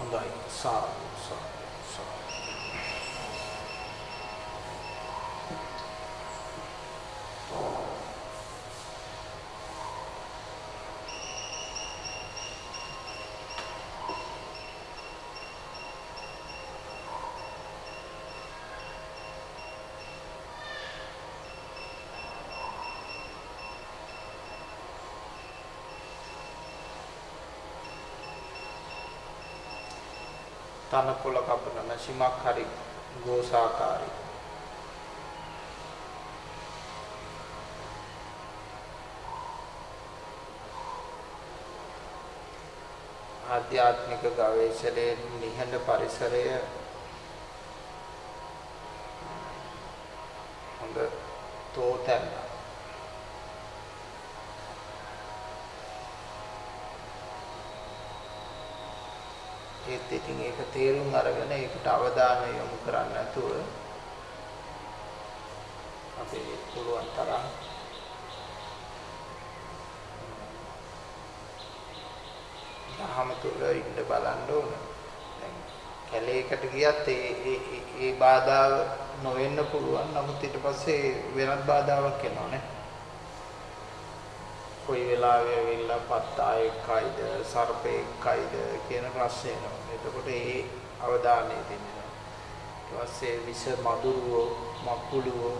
හොඳයි සාදු සාදු සාදු තනකොළ කපන මැෂිමක් හරි ගෝසාකාරී. ආධ්‍යාත්මික ගවේෂණයේ නිහඬ පරිසරය හොඳ තෝතැන්න ඒත් ඉතින් ඒක තේරුම් අරගෙන ඒකට අවධානය යොමු කරන්නේ නැතුව අපි පුළුවන් තරම් දහම තුල ඉන්න බලන්න ඕන. දැන් කැලේකට ගියත් ඒ ඒ ඒ බාධාව නොවෙන්න පුළුවන්. නමුත් ඊට පස්සේ වෙනත් බාධාවක් එනවා නේ. කොයි වෙලාවෙ ඇවිල්ලා පත්තායෙක්යිද සර්පෙක්යිද කියන ප්‍රශ්නේ එනවා. එතකොට ඒ අවධානය දෙන්නවා. ඊට පස්සේ විස මදුරුවෝ මකුළුවෝ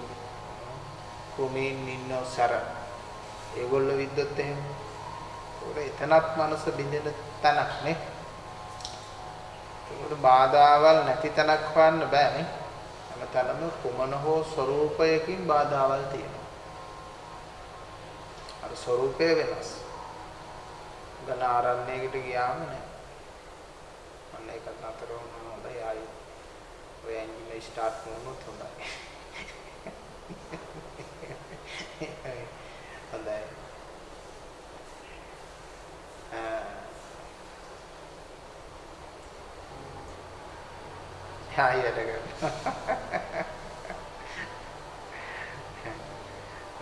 කුමීන් ඉන්න සැර ඒගොල්ලෝ විද්දොත් එහෙම ඒකට එතනත් මනස බින්දෙන තැනක් නේ ඒකට බාධාවල් නැති තැනක් හොයන්න බෑ නේ හැමතැනම කුමන හෝ ස්වરૂපයකින් බාධාවල් තියෙනවා අර ස්වરૂපය වෙනස්. ගණ ආරණ්‍යයකට ගියාම නෑ. අන්න ඒකත් නතර වුණා හොඳයි. ආයි ඔය එන්ජින් ස්ටාර්ට් වුණොත් හොඳයි. හොඳයි. හායයට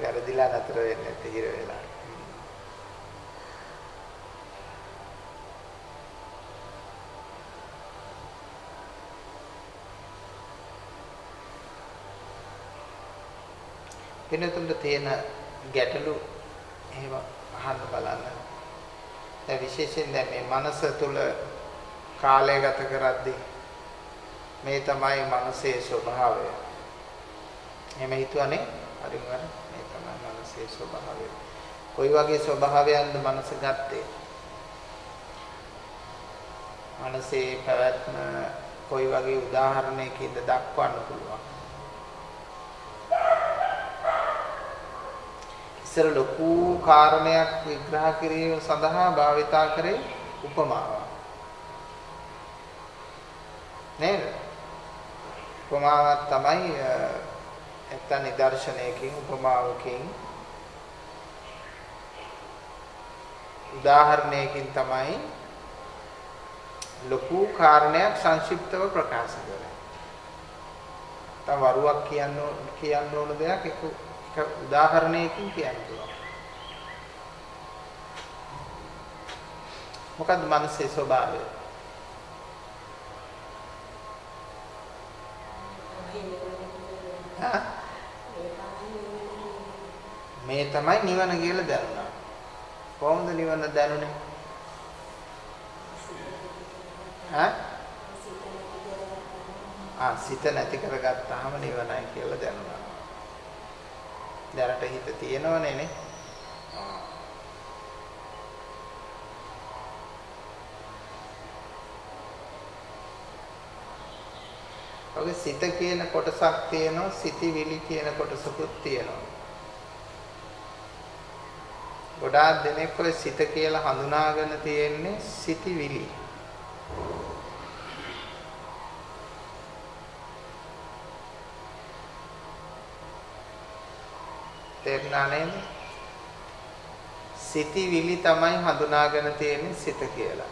වැරදිලා නතර වෙන්නේ නැති හිර වෙලා. වෙනතුන්ට තියෙන ගැටලු එහෙම අහන්න බලන්න. දැන් විශේෂයෙන් දැන් මේ මනස තුල කාලය ගත කරද්දී මේ තමයි මනසේ ස්වභාවය. එහෙම හිතුවනේ හරිම හරි මේ තමයි මනසේ ස්වභාවය. කොයි වගේ ස්වභාවයන්ද මනස ගත්තේ? මනසේ පැවැත්ම කොයි වගේ උදාහරණයකින්ද දක්වන්න පුළුවන්? ඉස්සර ලොකු කාරණයක් විග්‍රහ කිරීම සඳහා භාවිතා කරේ උපමාවක්. නේද? උපමාවක් තමයි නැත්තම් නිදර්ශනයකින් උපමාවකින් උදාහරණයකින් තමයි ලොකු කාරණයක් සංක්ෂිප්තව ප්‍රකාශ කරන්නේ. තව වරුවක් කියන්න කියන්න ඕන දෙයක් එක එක උදාහරණයකින් කියන්න පුළුවන්. මොකද්ද මනසේ ස්වභාවය? මේ තමයි නිවන කියලා දැනුණා. කොහොමද නිවන දැනුනේ? ඈ? ආ සිත නැති කරගත්තාම නිවනයි කියලා දැනුණා. දැනට හිත තියෙනවනේ නේ. ඔගේ සිත කියන කොටසක් තියෙනවා සිතිවිලි කියන කොටසකුත් තියෙනවා. ගොඩාක් දෙනෙක් ඔය සිත කියලා හඳුනාගෙන තියෙන්නේ සිතිවිලි. තේරුණා නේද? සිතිවිලි තමයි හඳුනාගෙන තියෙන්නේ සිත කියලා.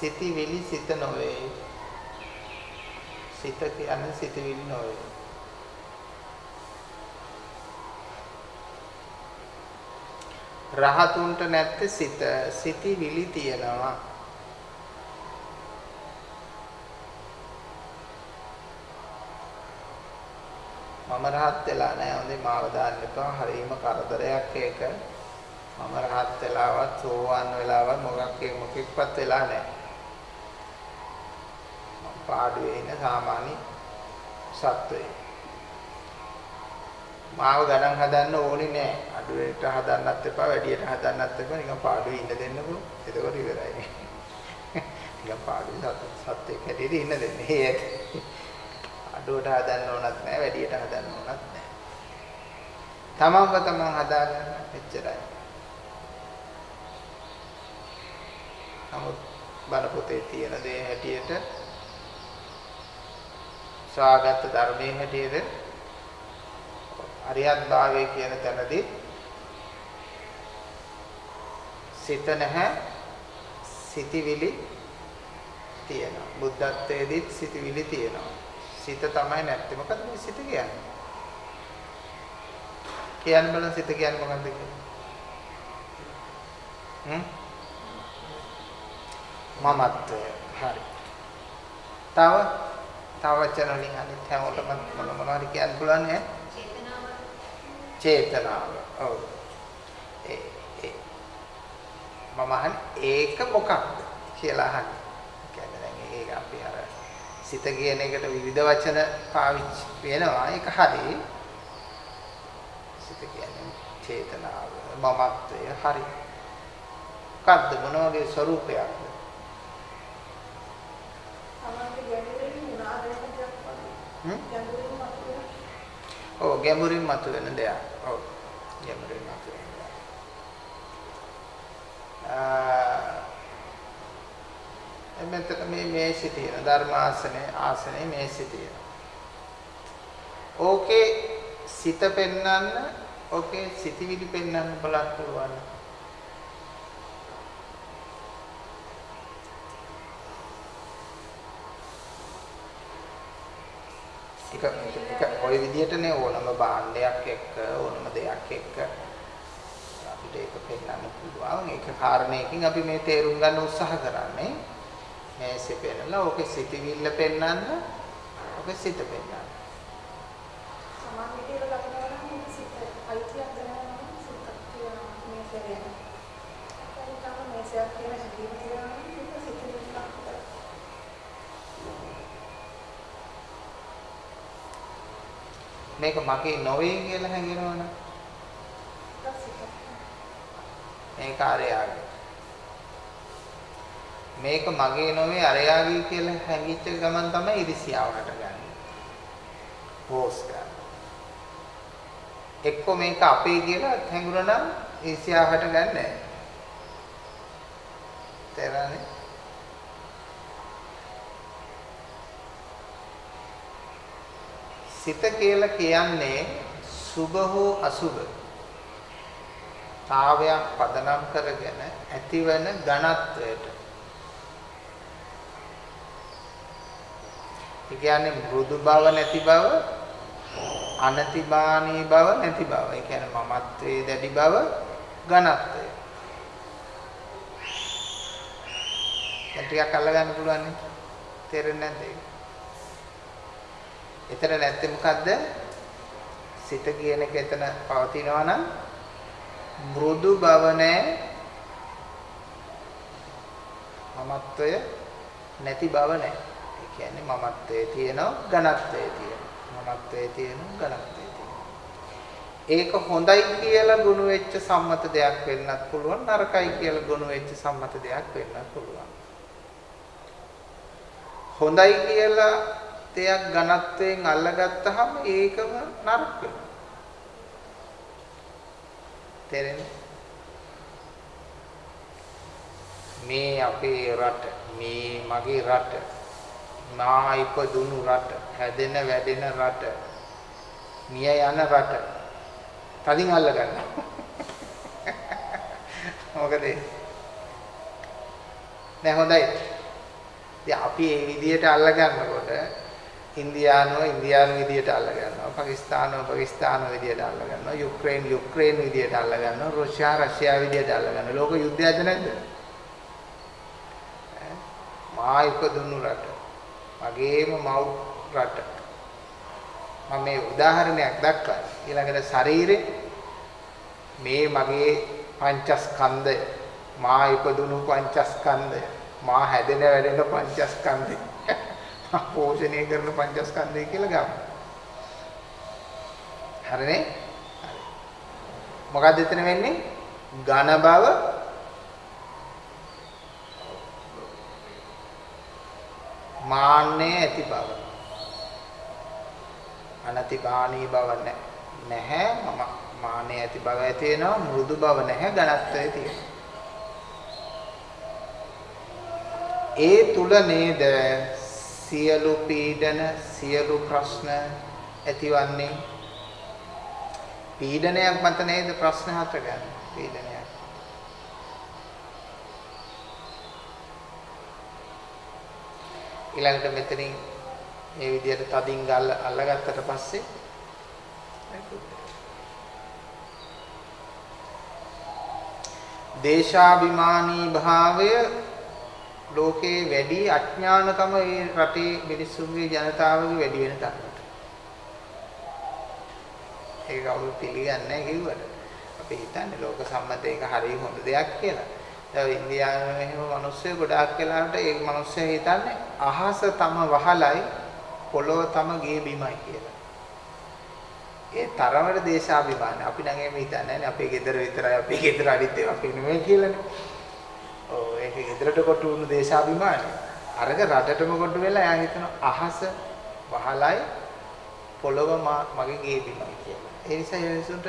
සිතිවිලි සිත නොවේ. සිත කියන්නේ සිතිවිලි නොවේ. රහතුන්ට නැත්තේ සිත සිටිවිලි තියෙනවා මම රහත් වෙලා නැහැ හොඳේ මාව දාන්න එපා හරීම කරදරයක් ඒක මම රහත් වෙලාවත් සෝවාන් වෙලාවත් මොකක් මොකෙක්වත් වෙලා නැහැ පාඩුවේ ඉන්න සාමාන්‍ය සත්වයෙක් මාව ගණන් හදන්න ඕනේ නෑ. අඩුවට හදන්නත් එපා, වැඩියට හදන්නත් එපා. නිකන් පාඩුවේ ඉන්න දෙන්නකෝ. එතකොට ඉවරයි. නිකන් පාඩුවේ සත්‍යයක් හැටියට ඉන්න දෙන්න. ඒ ඇති. අඩුවට හදන්න ඕනත් නෑ, වැඩියට හදන්න ඕනත් නෑ. තමන්ව තමන් හදාගන්න එච්චරයි. නමුත් බණ පොතේ තියෙන දේ හැටියට සාගත ධර්මයේ හැටියට අරියත් භාවය කියන තැනදී සිත නැහැ සිතිවිලි තියෙනවා බුද්ධත්වයේදීත් සිතිවිලි තියෙනවා සිත තමයි නැත්තේ. මොකද මේ සිත කියන්නේ? කියන්න බලන්න සිත කියන්නේ මොකක්ද කියන්නේ හ්ම්? මමත්වය. හරි. තව? තව වචන වලින් අනිත් හැමෝටම මොන මොනවද කියන්න පුළුවන් ඈ? චේතනාව. ඔව්. ඒ ඒ. මම අහන්නේ ඒක මොකක්ද කියලා අහන්නේ. කියන්නේ දැන් ඒක අපි අර සිත කියන එකට විවිධ වචන පාවිච්චි වෙනවා. ඒක හරි. සිත කියන්නේ චේතනාව, මමත්වය හරි. මොකක්ද මොන වගේ ස්වરૂපයක්ද? ඔව් ගැඹුරින් මතුවෙන දෙයක්. ඔව්. ගැඹුරින් මතුවෙන දෙයක්. ආ මෙතන මේ මේසෙ තියෙන ධර්මාසනේ ආසනේ මේසෙ තියෙන. ඕකේ සිත පෙන්වන්න ඕකේ සිතවිලි පෙන්වන්න බලන්න පුළුවන්. එක එක ওই විදිහටනේ ඕනම භාණ්ඩයක් එක්ක ඕනම දෙයක් එක්ක අපිට ඒක පෙන්වන්න පුළුවන් ඒක කාරණයකින් අපි මේ තේරුම් ගන්න උත්සාහ කරන්නේ මේසෙ පෙන්නලා ඕකේ සිතවිල්ල පෙන්වන්න ඕකේ සිත පෙන්වන්න සමාධිය කියලා ලක්නවා නම් සිත අයිතියක් දැනගන්න සිතක් තියෙනවා මේ ශරීරය. ඒක තමයි මේසයක් කියන හැටි තියෙනවා සිත සිතිවිල්ලක් මේක මගේ නොවේ කියලා හැඟෙනවනේ. මේක අරයාගේ. මේක මගේ නොවේ අරයාගේ කියලා හැඟිච්ච ගමන් තමයි ඉරිසියාව හටගන්නේ. හෝස් ගන්න. එක්ක මේක අපේ කියලා හැඟුණා නම් ඉරිසියාව හටගන්නේ නැහැ. තේරෙන්නේ? සිත කියලා කියන්නේ සුභ හෝ අසුභ තාවයක් පදනම් කරගෙන ඇතිවන ඝනත්වයට ඒ කියන්නේ මෘදු බව නැති බව අනතිමානී බව නැති බව ඒ කියන්නේ මමත්වයේ දැඩි බව ඝනත්වය දැන් ටිකක් අල්ලගන්න පුළුවන් නේ තේරෙන්නේ නැද්ද ඒක එතන නැත්තේ මොකද්ද? සිත කියන එක එතන පවතිනවා නම් මෘදු බව නැහැ. මමත්වය නැති බව නැහැ. ඒ කියන්නේ මමත්වයේ තියෙනවා ඝනත්වයේ තියෙනවා. මමත්වයේ තියෙනවා ඝනත්වයේ තියෙනවා. ඒක හොඳයි කියලා ගුණ වෙච්ච සම්මත දෙයක් වෙන්නත් පුළුවන් නරකයි කියලා ගුණ වෙච්ච සම්මත දෙයක් වෙන්නත් පුළුවන්. හොඳයි කියලා දෙයක් ඝනත්වයෙන් අල්ලගත්තාම ඒකම නරක වෙනවා. තේරෙන්නේ? මේ අපේ රට, මේ මගේ රට, මා ඉපදුණු රට, හැදෙන වැඩෙන රට, මිය යන රට. තදින් අල්ල ගන්නවා. මොකද? නෑ හොඳයි. ඉතින් අපි මේ විදියට අල්ල ගන්නකොට ඉන්දියානුව ඉන්දියානු විදියට අල්ල ගන්නවා. පාකිස්තානුව පාකිස්තාන විදියට අල්ල ගන්නවා. යුක්‍රේන යුක්‍රේන විදියට අල්ල ගන්නවා. රුසියා රෂ්‍යා විදියට අල්ල ගන්නවා. ලෝක යුද්ධයද නැද්ද? මා ඉපදුණු රට. මගේම මව් රට. මම මේ උදාහරණයක් දක්වන්නේ. ඊළඟට ශරීරේ මේ මගේ පංචස්කන්ධය මා ඉපදුණු පංචස්කන්ධය මා හැදෙන වැඩෙන පංචස්කන්ධය මා පෝෂණය කරන පංචස්කන්ධය කියලා ගමු. හරිනේ? මොකක්ද එතන වෙන්නේ? ඝන බව මාන්නේ ඇති බව. අනතිපාණී බව නැහැ. මම මාන්නේ ඇති බව ඇති වෙනවා මෘදු බව නැහැ ඝනත්වයේ තියෙනවා. ඒ තුල නේද සියලු පීඩන සියලු ප්‍රශ්න ඇතිවන්නේ පීඩනයක් මත නේද ප්‍රශ්න හටගන්නේ පීඩනයක් ඊළඟට මෙතනින් මේ විදිහට තදින් ගල්ල අල්ලගත්තට පස්සේ දේශාභිමානී භාවය ලෝකේ වැඩි අඥානකම ඒ රටේ මිනිස්සුන්ගේ ජනතාවගේ වැඩි වෙන තරමට. ඒක කවුරු පිළිගන්නේ නැහැ කිව්වට. අපි හිතන්නේ ලෝක සම්මත ඒක හරිය හොඳ දෙයක් කියලා. දැන් ඉන්දියාවේ මෙහෙම මිනිස්සු ගොඩාක් වෙලාවට ඒ මිනිස්සු හිතන්නේ අහස තම වහලයි පොළොව තම ගේ බිමයි කියලා. ඒ තරමට දේශාභිමානයි. අපි නම් එහෙම හිතන්නේ නැහැ අපේ ගෙදර විතරයි අපේ ගෙදර අනිත් ඒවා අපේ නෙමෙයි කියලානේ. ඔව් ඒක ගෙදරට කොටු වුණු දේශාභිමානයි. අරක රටටම කොටු වෙලා එයා හිතන අහස වහලයි පොළොව මගේ ගේ බිමයි කියලා. ඒ නිසා ඒ මිනිසුන්ට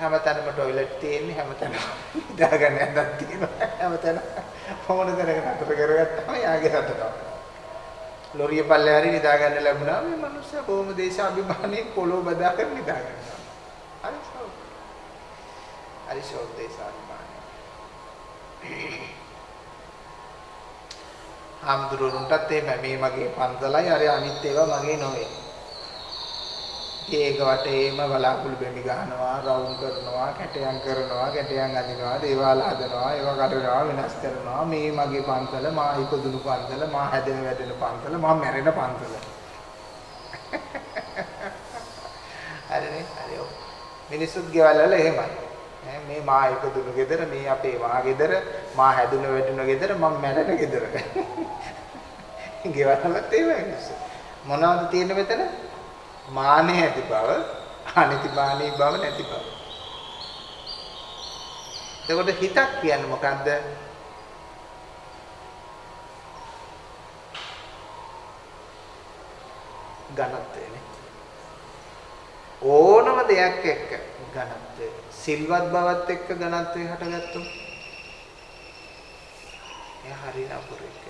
හැමතැනම টয়ලට් තියෙන්නේ හැමතැනම ඉඳාගන්න යන්නක් තියෙනවා. හැමතැන මොන තැනක නතර කරගත්තාම යාගේ රටට. ලොරිය පල්ලේ හරි නිදා ගන්න ලැබුණා මේ මිනිස්සු කොහොම දේශාභිමානයේ පොළොව බදාගෙන නිදා ගන්නවා. හරි ෂෝක්. හරි ෂෝක් දේශාභිමානය. හාමුදුරුවන්ටත් එහෙම මේ මගේ පන්සලයි අර අනිත් ඒවා මගේ නොවේ. ඒක වටේම බලාකුළු බෙමි ගහනවා, රවුම් කරනවා, කැටයන් කරනවා, කැටයන් අදිනවා, දේවාල හදනවා, ඒවා කඩනවා, වෙනස් කරනවා. මේ මගේ පන්සල, මා ඉපදුණු පන්සල, මා හැදෙන වැඩෙන පන්සල, මා මැරෙන පන්සල. හරිනේ? හරි ඔව්. මිනිස්සුත් ගෙවල් වල එහෙමයි. මේ මා ඉපදුණු ගෙදර, මේ අපේ මා ගෙදර, මා හැදුණු වැඩුණු ගෙදර, මම මැරෙන ගෙදර. ගෙවල් වලත් එහෙමයි මිනිස්සු. මොනවද තියෙන්නේ මෙතන? මානෙ ඇති බව අනිතිමානී බව නැති බව. එතකොට හිතක් කියන්නේ මොකද්ද? ඝනත්වයනේ. ඕනම දෙයක් එක්ක ඝනත්වය. සිල්වත් බවත් එක්ක ඝනත්වය හටගත්තොත් එයා හරි නපුරෙක්.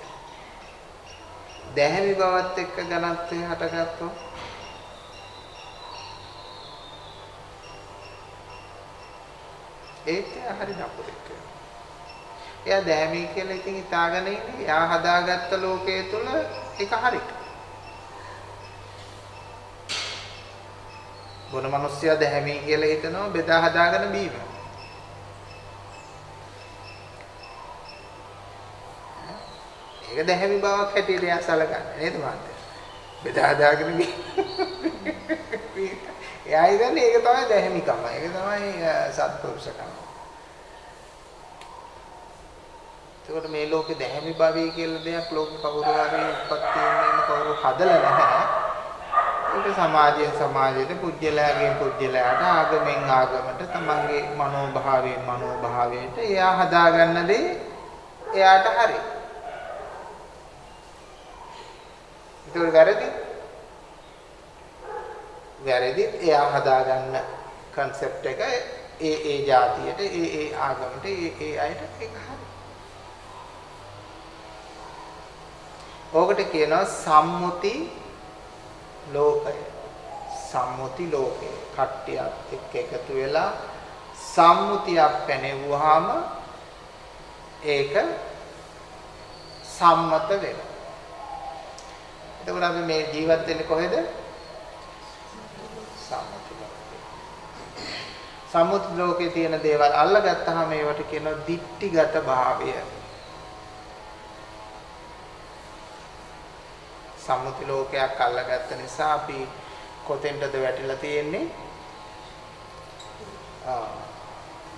දැහැමි බවත් එක්ක ඝනත්වය හටගත්තොත් ඒත් එයා හරි නපුරෙක් එයා දෑමී කියලා ඉතින් හිතාගෙන ඉන්නේ එයා හදාගත්ත ලෝකයේ තුල ඒක හරි. බොන මිනිස්සයා දැහැමී කියලා හිතනවා බෙදා හදාගෙන බීම. ඒක දැහැමි බවක් හැටියට එයා සලකන්නේ නේද මහත්තයා? බෙදා හදාගෙන බීම. එයා හිතන්නේ ඒක තමයි දැහැමිකම. ඒක තමයි සත්පුරුෂකම. ඒකට මේ ලෝකේ දැහැමි භවය කියලා දෙයක් ලෝක කවුරු හරි උපත්තියෙන් කවුරු හදලා නැහැ. ඒක සමාජයෙන් සමාජයට පුජ්‍යලයාගෙන් පුජ්‍යලයාට ආගමෙන් ආගමට තමන්ගේ මනෝභාවයෙන් මනෝභාවයට එයා හදාගන්න දේ එයාට හරි. ඒක වැරදි. වැරදිත් එයා හදාගන්න concept එක ඒ ඒ જાතියට ඒ ඒ ආගමට ඒ ඒ අයට ඒක හරි. ඕකට කියනවා සම්මුති ලෝකය. සම්මුති ලෝකය. කට්ටියත් එක්ක එකතු වෙලා සම්මුතියක් පැනෙවුවාම ඒක සම්මත වෙනවා. එතකොට අපි මේ ජීවත් වෙන්නේ කොහෙද? සම්මුති ලෝකේ. සම්මුති ලෝකේ තියෙන දේවල් අල්ලගත්තාම ඒවට කියනවා දික්ටිගත භාවය. සම්මුති ලෝකයක් අල්ලගත්ත නිසා අපි කොතෙන්ටද වැටිලා තියෙන්නේ? ආ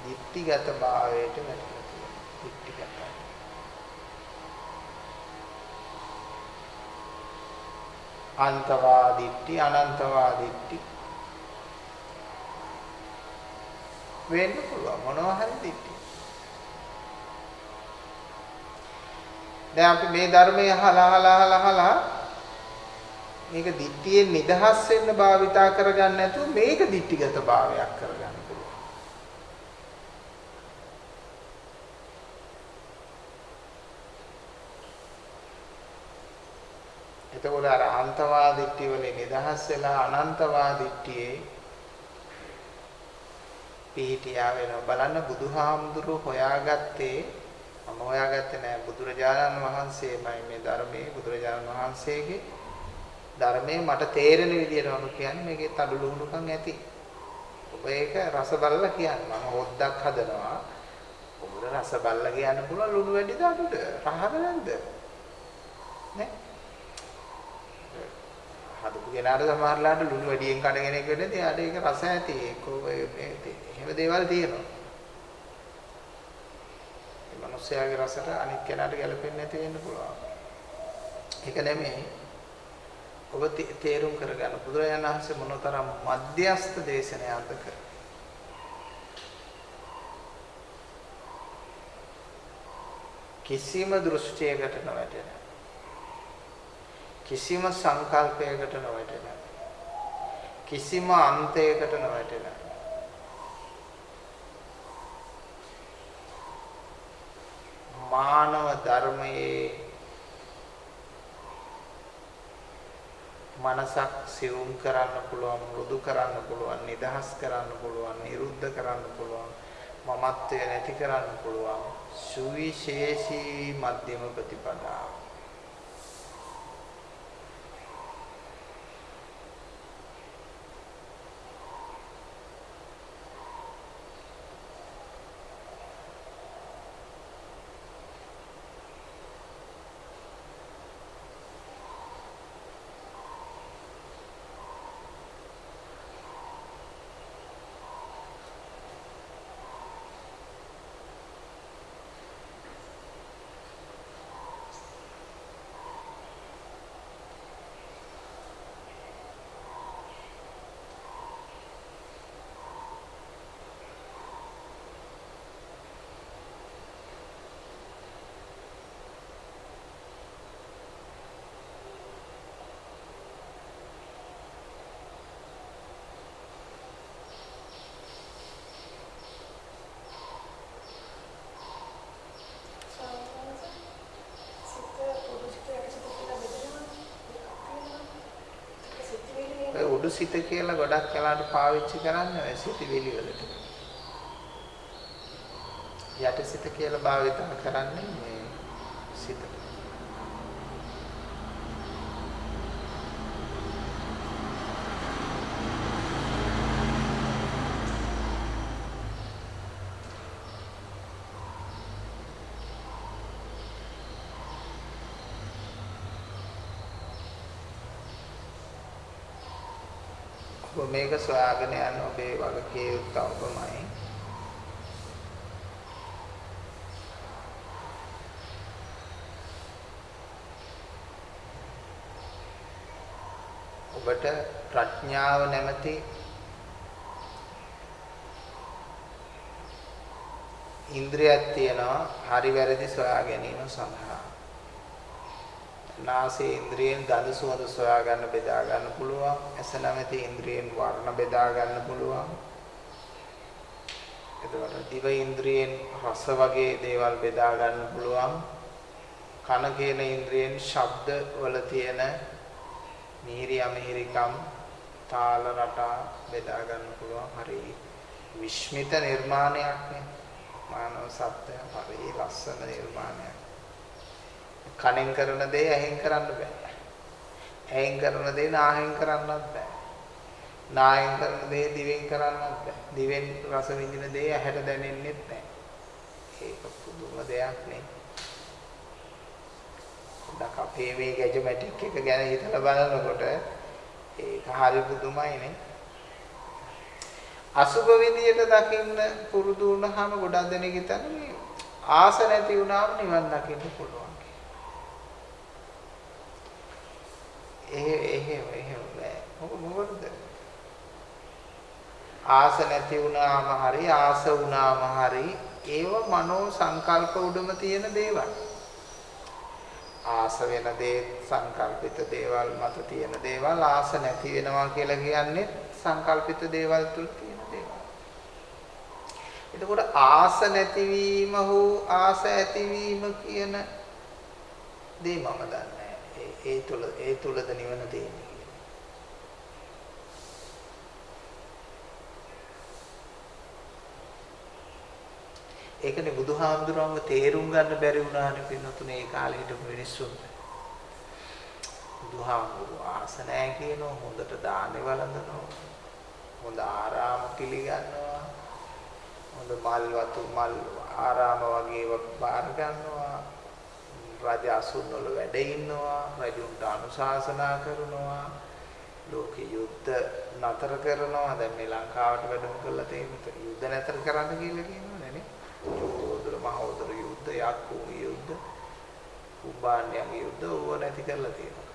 දික්ටිගත භාවයට වැටිලා තියෙනවා. දික්ටිගතයි. අන්තවාදිට්ටි අනන්තවාදිට්ටි වෙන්න පුළුවන් මොනවා හරි දිට්ටි. දැන් අපි මේ ධර්මය අහලා අහලා අහලා අහලා මේක දිට්ටියෙන් නිදහස් වෙන්න භාවිතා කරගන්න නැතුව මේක දිට්ටිගත භාවයක් කරගන්න පුළුවන්. එතකොට අර අන්තවාදිට්ඨිය වලින් නිදහස් වෙලා අනන්තවාදිට්ඨියේ පිහිටියා වෙනවා බලන්න බුදුහාමුදුරුවෝ හොයාගත්තේ මම හොයාගත්තේ නෑ බුදුරජාණන් වහන්සේමයි මේ ධර්මයේ බුදුරජාණන් වහන්සේගේ ධර්මයේ මට තේරෙන විදියට මම කියන්නේ මේකේ තඩු ලුහුණුකම් ඇති. ඔබ ඒක රස බලලා කියන්නේ මම හොද්දක් හදනවා. ඔබට රස බලලා කියන්න පුළුවන් ලුණු වැඩිද අඩුද? රහද නැද්ද? නේ? හදපු කෙනාට සමහරලාට ලුණු වැඩියෙන් කන කෙනෙක් වෙන්නේ එයාට ඒක රස ඇති. ඒක එහෙම දේවල් තියෙනවා. ඒ මිනිස්යාගේ රසට අනිත් කෙනාට ගැලපෙන්නේ නැති වෙන්න පුළුවන්. ඒක නෙමෙයි. ඔබ තේරුම් කරගන්න බුදුරජාණන් වහන්සේ මොනතරම් මධ්‍යස්ත දේශනයක්ද කර. කිසිම දෘෂ්ටියකට නොවැටෙන කිසිම සංකල්පයකට නොවැටෙන කිසිම අන්තයකට නොවැටෙන. මානව ධර්මයේ මනසක් සිවුම් කරන්න පුළුවන් මෘදු කරන්න පුළුවන් නිදහස් කරන්න පුළුවන් නිරුද්ධ කරන්න පුළුවන් මමත්වය නැති කරන්න පුළුවන් සුවිශේෂී මධ්‍යම ප්‍රතිපදාව. ඔය උඩු සිත කියලා ගොඩක් වෙලාට පාවිච්චි කරන්නේ ඔය සිතවිලි වලට. යට සිත කියලා භාවිත කරන්නේ මේ සිතට. ඔබ මේක සොයාගෙන යන ඔබේ වගකීම් යුක්ත ඔබමයි. ඔබට ප්‍රඥාව නැමැති ඉන්ද්‍රියක් තියෙනවා හරි වැරදි සොයා ගැනීම සඳහා. නාසයේ ඉන්ද්‍රියෙන් ගඳ සුවඳ සොයා ගන්න බෙදා ගන්න පුළුවන්. ඇස නැමැති ඉන්ද්‍රියෙන් වර්ණ බෙදා ගන්න පුළුවන්. එතකොට දිව ඉන්ද්‍රියෙන් රස වගේ දේවල් බෙදා ගන්න පුළුවන්. කන කියන ඉන්ද්‍රියෙන් ශබ්ද වල තියෙන මිහිරි අමිහිරිකම් තාල රටා බෙදා ගන්න පුළුවන්. හරි විශ්මිත නිර්මාණයක් නේ. මානව සත්‍ය හරි ලස්සන නිර්මාණයක්. කනෙන් කරන දේ ඇහෙන් කරන්න බෑ. ඇහෙන් කරන දේ නාහෙන් කරන්නත් බෑ. නාහෙන් කරන දේ දිවෙන් කරන්නත් බෑ. දිවෙන් රස විඳින දේ ඇහැට දැනෙන්නෙත් නෑ. ඒක පුදුම දෙයක් නේ. ඩක් අපේ මේ ගැජමැටික් එක ගැන හිතලා බලනකොට ඒක හරි පුදුමයිනේ. අසුබ විදියට දකින්න පුරුදු වුණාම ගොඩක් දෙනෙක් හිතන්නේ මේ ආස නැති වුණාම නිවන් දකින්න පුළුවන් එහෙ එහෙම එහෙම බෑ. මොකද මොකද? ආස නැති වුණාම හරි ආස වුණාම හරි ඒව මනෝ සංකල්ප උඩම තියෙන දේවල්. ආස වෙන දේ සංකල්පිත දේවල් මත තියෙන දේවල් ආස නැති වෙනවා කියලා කියන්නේ සංකල්පිත දේවල් තුල තියෙන දේවල්. එතකොට ආස නැතිවීම හෝ ආස ඇතිවීම කියන දේ මම දන්නේ ඒ ඒ තුල ඒ තුලද නිවන තියෙන්නේ කියලා. ඒකනේ බුදුහාමුදුරුවන්ව තේරුම් ගන්න බැරි වුණානේ පින්නතුනේ ඒ කාලේ හිටපු මිනිස්සුන්ට. බුදුහාමුදුරුවෝ ආස නැහැ කියනවා හොඳට දානේ වළඳනවා. හොඳ ආරාම පිළිගන්නවා. හොඳ මල් වතු මල් ආරාම වගේ බාර ගන්නවා. රජ අසුන් වල වැඩ ඉන්නවා. රජුන්ට අනුශාසනා කරනවා. ලෝක යුද්ධ නතර කරනවා. දැන් මේ ලංකාවට වැඩම කරලා තියෙන යුද්ධ නතර කරන්න කියලා කියනවනේ නේ. චෝදර මහෝදර යුද්ධ, යක්කු යුද්ධ, කුම්භාණ්‍යගේ යුද්ධ ඕව නැති කරලා තියෙනවා.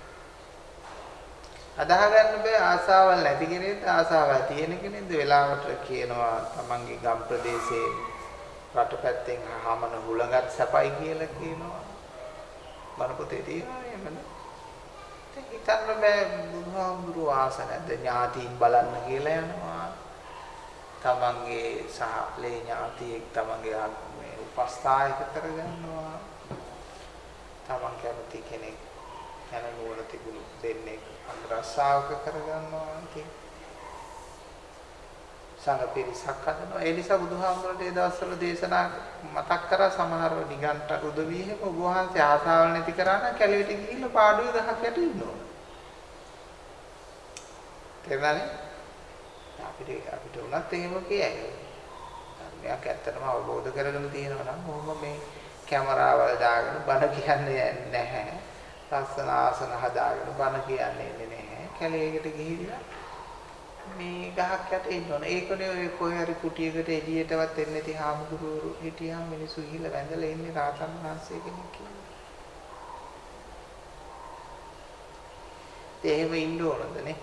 අදාහ ගන්න බෑ ආසාවල් නැති කෙනෙක්ද ආසාවල් තියෙන කෙනෙක්ද වෙලාවට කියනවා තමන්ගේ ගම් ප්‍රදේශයේ රටපැත්තෙන් හමන හුලඟත් සැපයි කියලා කියනවා. මන පොතේ තියෙනවා එහෙමද? හිතන්න බෑ බුදුහාමුදුරුවෝ ආස නැද්ද ඥාතීන් බලන්න කියලා යනවා. තමන්ගේ සහලේ ඥාතියෙක් තමන්ගේ මේ උපස්ථායක කරගන්නවා. තමන් කැමති කෙනෙක් යන නුවණ තිබුණු දෙන්නේ අන්තරස්සාවක කරගන්නවා ඉතින් සංඝ පිරිසක් හදනවා. ඒ නිසා බුදුහාමුදුරට ඒ දවස්වල දේශනා මතක් කරා සමහරව නිගන්ට උදවිය හැම ඔබ වහන්සේ ආසාවල් නැති කරා නම් කැලේට ගිහිල්ලා පාඩුවේ ගහක් යට ඉන්න ඕන තේරුණානේ? අපිට අපිට උනත් එහෙම කියයි. ධර්මයක් ඇත්තටම අවබෝධ කරගෙන තියෙනවා නම් මොහොම මේ කැමරාවල් දාගෙන බණ කියන්නේ නැහැ. ලස්සන ආසන හදාගෙන බණ කියන්නේ නැහැ. කැලේකට ගිහිල්ලා මේ ගහක් යට ඉන්න ඕන. ඒකනේ ඔය කොහේ හරි කුටියකට එළියටවත් එන්නේ නැති හාමුදුරුවෝ හිටියාම මිනිස්සු ගිහිල්ලා වැඳලා ඉන්නේ රාතන් වහන්සේ කෙනෙක් කියලා. ඒ එහෙම ඉන්න ඕනද නේ?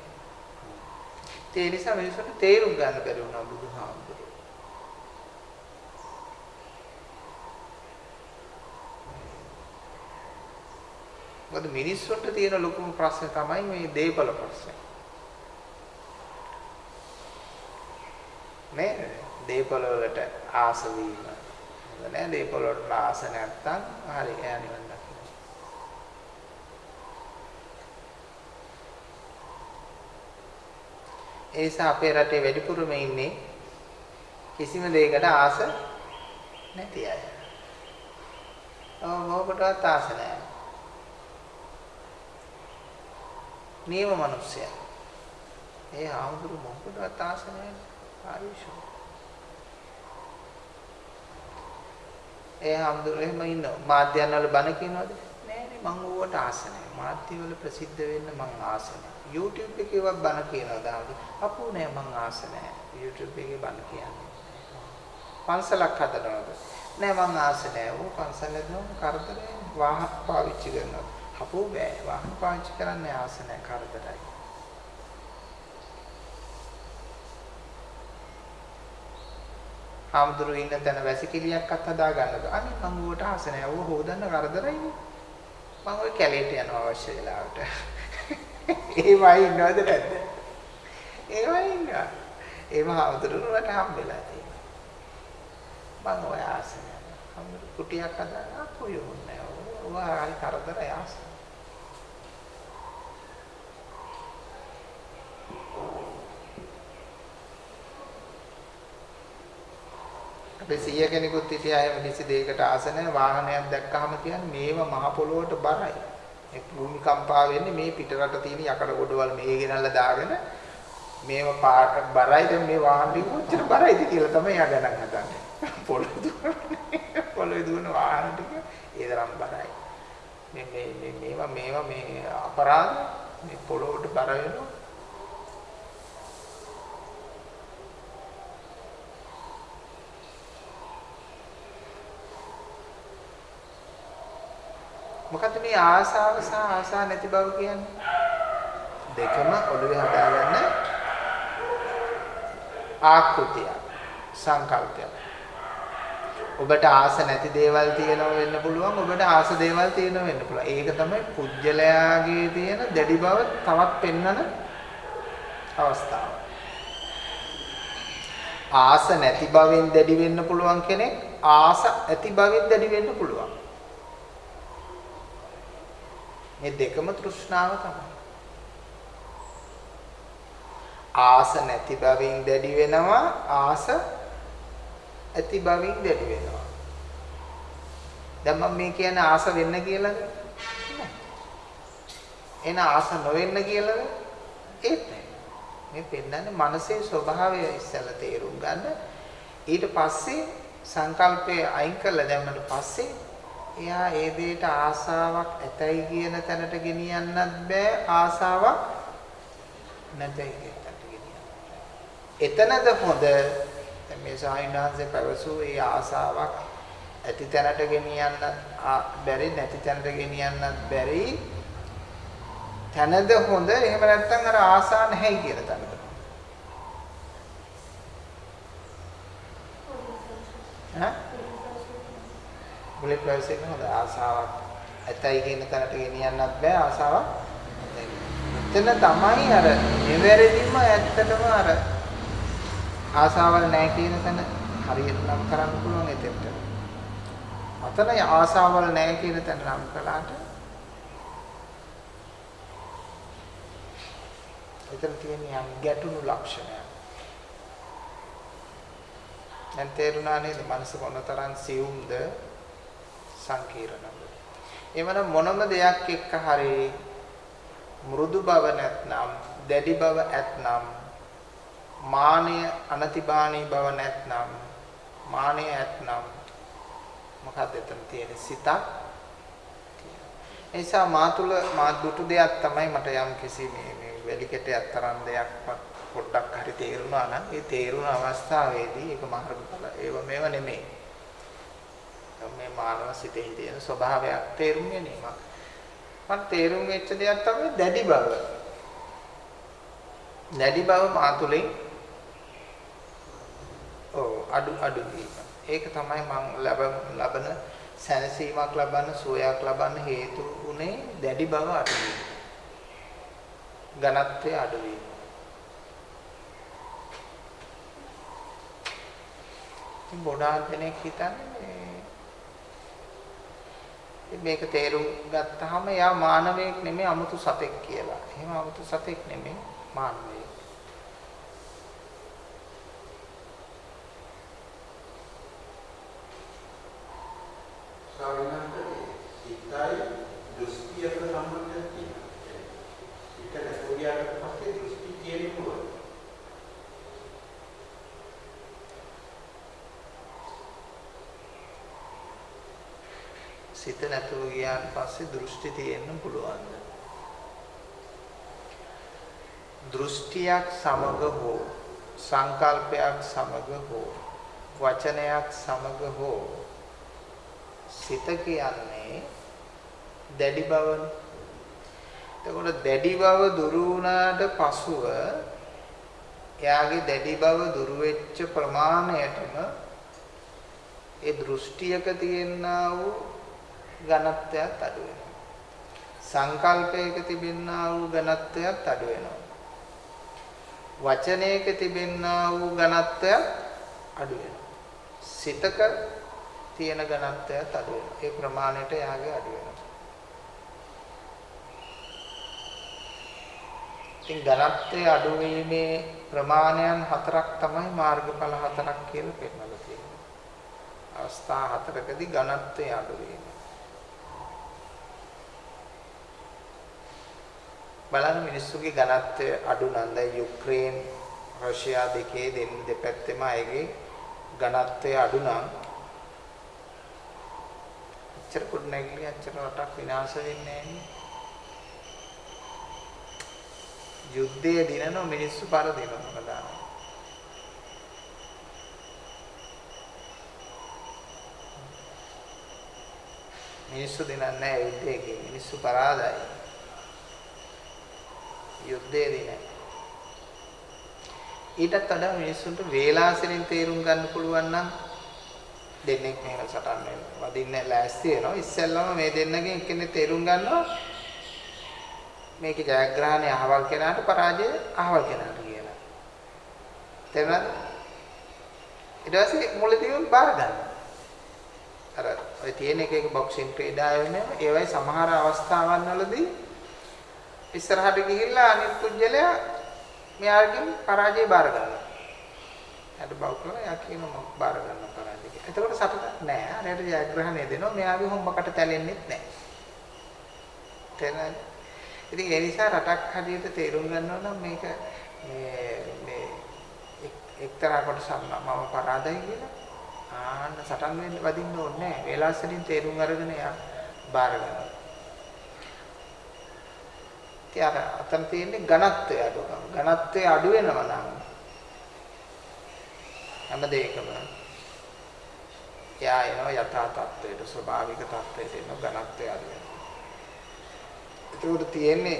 ඒ නිසා මිනිස්සුන්ට තේරුම් ගන්න බැරි වුණා බුදුහාමුදුරුවෝ. මොකද මිනිස්සුන්ට තියෙන ලොකුම ප්‍රශ්නේ තමයි මේ දේපල ප්‍රශ්නේ. නේද? දේපල වලට ආස වීම. හොඳ නෑ දේපල වලට ආස නැත්තම් හරි එයා නිවන් දකින්න. ඒ නිසා අපේ රටේ වැඩිපුරම ඉන්නේ කිසිම දෙයකට ආස නැති අය. ඔව් මොකටවත් ආස නැහැ. නියම මිනිස්සයා. ඒ ආමුදුරු මොකටවත් ආස නැහැ. ආයුෂෝ. ඒ ආමුදුරු එහෙම ඉන්නවා. මාධ්‍යයන් වල බණ කියනවාද? නෑ නේ මං ඕවට ආස නැහැ. මාධ්‍ය වල ප්‍රසිද්ධ වෙන්න මං ආස නැහැ. YouTube එකේ වත් බණ කියනවා දාන්න. අපෝ නෑ මං ආස නැහැ. YouTube එකේ බණ කියන්නේ. පන්සලක් හදනවද? නෑ මං ආස නැහැ. ඕ පන්සල හදනවා කරදරේ වාහන පාවිච්චි කරනවා. අපෝ බෑ වාහන පාවිච්චි කරන්න ආස නැහැ කරදරයි. හාමුදුරු ඉන්න තැන වැසිකිළියක්වත් හදා ගන්නද? අනේ මං ඌට ආස නැහැ. ඌ හොදන්න කරදරයිනේ. මං ওই කැලේට යනවා අවශ්‍ය වෙලාවට. ඒවයි ඉන්නවද නැද්ද? ඒවයි ඉන්නවා. ඒව හාමුදුරුවන්ට හම්බෙලා තියෙනවා. මං ඔය ආස නැහැ. හාමුදුරු කුටියක් හදාගන්න අපෝ යෝන්නේ. ඌ හරි කරදරයි ආස. අපේ සීය කෙනෙකුත් හිටියා එහෙම කිසි දෙයකට ආස නැහැ වාහනයක් දැක්කහම කියන්නේ මේව මහ පොළොවට බරයි. ඒ භූමිකම්පා වෙන්නේ මේ පිටරට තියෙන යකඩ ගොඩවල් මේ ගෙනල්ලා දාගෙන මේව පාට බරයිද මේ වාහන ටික කොච්චර බරයිද කියලා තමයි යා ගණන් හදන්නේ. පොළොවේ දුවන්නේ පොළොවේ දුවන වාහන ටික ඒ තරම් බරයි. මේ මේ මේ මේවා මේවා මේ අපරාධ මේ පොළොවට බර වෙනවා. මොකද්ද මේ ආසාව සහ ආසා නැති බව කියන්නේ? දෙකම ඔළුවේ හදාගන්න ආකෘතිය සංකල්පයක්. ඔබට ආස නැති දේවල් තියෙනව වෙන්න පුළුවන් ඔබට ආස දේවල් තියෙනව වෙන්න පුළුවන්. ඒක තමයි පුජ්‍යලයාගේ තියෙන දැඩි බව තවත් පෙන්වන අවස්ථාව. ආස නැති බවෙන් දැඩි වෙන්න පුළුවන් කෙනෙක් ආස ඇති බවෙන් දැඩි වෙන්න පුළුවන්. මේ දෙකම තෘෂ්ණාව තමයි. ආස නැති බවින් දැඩි වෙනවා ආස ඇති බවින් දැඩි වෙනවා. දැන් මම මේ කියන්නේ ආස වෙන්න කියලාද? එන ආස නොවෙන්න කියලාද? ඒත් මේ පෙන්නන්නේ මනසේ ස්වභාවය ඉස්සෙල්ලා තේරුම් ගන්න. ඊට පස්සේ සංකල්පය අයින් කරලා දැම්මට පස්සේ එයා ඒ දෙයට ආසාවක් ඇතයි කියන තැනට ගෙනියන්නත් බෑ. ආසාවක් නැතයි කියන තැනට ගෙනියන්න. එතනද හොඳ? මේ සාහිණාංශේ පැවසූ ඒ ආසාවක් ඇති තැනට ගෙනියන්න බැරි නැති තැනට ගෙනියන්නත් බැරි තැනද හොඳ? එහෙම නැත්නම් අර ආසා නැහැ කියන තැනද? ඈ බුලේ ප්‍රවේශයක හොඳ ආසාවක් ඇතයි කියන තැනට ගෙනියන්නත් බෑ ආසාවක් එතන තමයි අර නිවැරදිම ඇත්තටම අර ආසාවල් නැහැ කියන තැන හරියට නම් කරන්න පුළුවන් එතෙන්ට. අතන ආසාවල් නැහැ කියන තැන නම් කළාට එතන තියෙන යම් ගැටුණු ලක්ෂණයක්. දැන් තේරුණා නේද මනස මොනතරම් සියුම්ද සංකීර්ණද. එවනම් මොනම දෙයක් එක්ක හරි මෘදු බව නැත්නම් දැඩි බව ඇත්නම් මානය අනතිබාණී බව නැත්නම් මානය ඇත්නම් මොකක්ද එතන තියෙන සිතක් ඒ නිසා මා තුල මා දුටු දෙයක් තමයි මට යම් කිසි මේ මේ වැලිකටයක් තරම් දෙයක් පොඩ්ඩක් හරි තේරුණා නම් ඒ තේරුණ අවස්ථාවේදී ඒක මාර්ගඵල. ඒව මේව නෙමෙයි. මේ මානව සිතෙහි තියෙන ස්වභාවයක් තේරුම් ගැනීමක් මට තේරුම් වෙච්ච දෙයක් තමයි දැඩි බව දැඩි බව මා තුලින් ඔව් අඩු අඩු වීම. ඒක තමයි මම ලබන ලබන සැනසීමක් ලබන්න සුවයක් ලබන්න හේතු උනේ දැඩි බව අඩු වීම. ඝනත්වය අඩු වීම. ඉතින් බොඩාක් දෙනෙක් හිතන්නේ මේක තේරුම් ගත්තාම එයා මානවයෙක් නෙමෙයි 아무තු සතෙක් කියලා. එහෙම 아무තු සතෙක් නෙමෙයි මානවයෙක්. ස්වාමීනන්දේ හිතයි දෘෂ්ටියක සම්බන්ධයක් තියෙනවා. ඒක සිත නැතුව ගියාට පස්සේ දෘෂ්ටි තියෙන්න පුළුවන්. දෘෂ්ටියක් සමග හෝ සංකල්පයක් සමග හෝ වචනයක් සමග හෝ සිත කියන්නේ දැඩි බවනේ. එතකොට දැඩි බව දුරු වුණාට පසුව එයාගේ දැඩි බව දුරු වෙච්ච ප්‍රමාණයටම ඒ දෘෂ්ටියක තියෙනා වූ ඝනත්වයක් අඩු වෙනවා. සංකල්පයක තිබෙනා වූ ඝනත්වයක් අඩු වෙනවා. වචනයක තිබෙනා වූ ඝනත්වයක් අඩු වෙනවා. සිතක තියෙන ඝනත්වයත් අඩු වෙනවා. ඒ ප්‍රමාණයට යාගේ අඩු වෙනවා. ඉතින් ඝනත්වයේ අඩු වීමේ ප්‍රමාණයන් හතරක් තමයි මාර්ගඵල හතරක් කියලා පෙන්නලා තියෙන්නේ. අවස්ථා හතරකදී ඝනත්වයේ අඩු වීම. බලන්න මිනිස්සුගේ ඝනත්වය අඩු නම් දැන් යුක්‍රේන් රෂ්‍යා දෙකේ දෙන්න දෙපැත්තෙම අයගේ ඝනත්වය අඩු නම් අච්චර කුඩ නැගිලි අච්චර රටක් විනාශ වෙන්නේ නැහැ යුද්ධයේ දිනන මිනිස්සු පරදිනවා කදාන මිනිස්සු දිනන්නේ නැහැ යුද්ධයේ මිනිස්සු පරාදයි. යුද්ධයේ දිනන්නේ ඊටත් වඩා මිනිස්සුන්ට වේලාසෙලින් තේරුම් ගන්න පුළුවන් නම් දෙන්නෙක් මෙහෙම සටන් වෙනවා. වදින්න ලෑස්ති වෙනවා. ඉස්සෙල්ලම මේ දෙන්නගෙන් එක්කෙනෙක් තේරුම් ගන්නවා මේකේ ජයග්‍රහණය අහවල් කෙනාට පරාජය අහවල් කෙනාට කියලා. තේරුණාද? ඊට පස්සේ මුලදීම බාර ගන්නවා. අර ඔය තියෙන එක එක බොක්සින් ක්‍රීඩා වෙන ඒවයි සමහර අවස්ථාවන් වලදී ඉස්සරහට ගිහිල්ලා අනිත් පුජ්‍යලයා මෙයාගෙන් පරාජය බාර ගන්නවා. එයාට බව කරලා එයා කියනවා මම බාර ගන්නවා පරාජය කියලා. එතකොට සතුටක් නෑ. අරයට ජයග්‍රහණය දෙනවා. මෙයාගේ හොම්බකට තැලෙන්නෙත් නෑ. තේරෙනවද? ඉතින් ඒ නිසා රටක් හදියට තේරුම් ගන්නවා නම් මේක මේ මේ එක්තරා කොටසක් මම පරාදයි කියලා ආන්න සටන් වෙන්න වදින්න ඕනේ නෑ. වේලාසලින් තේරුම් අරගෙන එයා බාර ගන්නවා. ඉතින් අර අතන තියෙන්නේ ඝනත්වය අඩුකම. ඝනත්වය අඩු වෙනවා නම් හැම දෙයකම එයා එනවා යථා තත්ත්වයට ස්වභාවික තත්ත්වයට එන ඝනත්වය අඩු වෙනවා. ඒකට තියෙන්නේ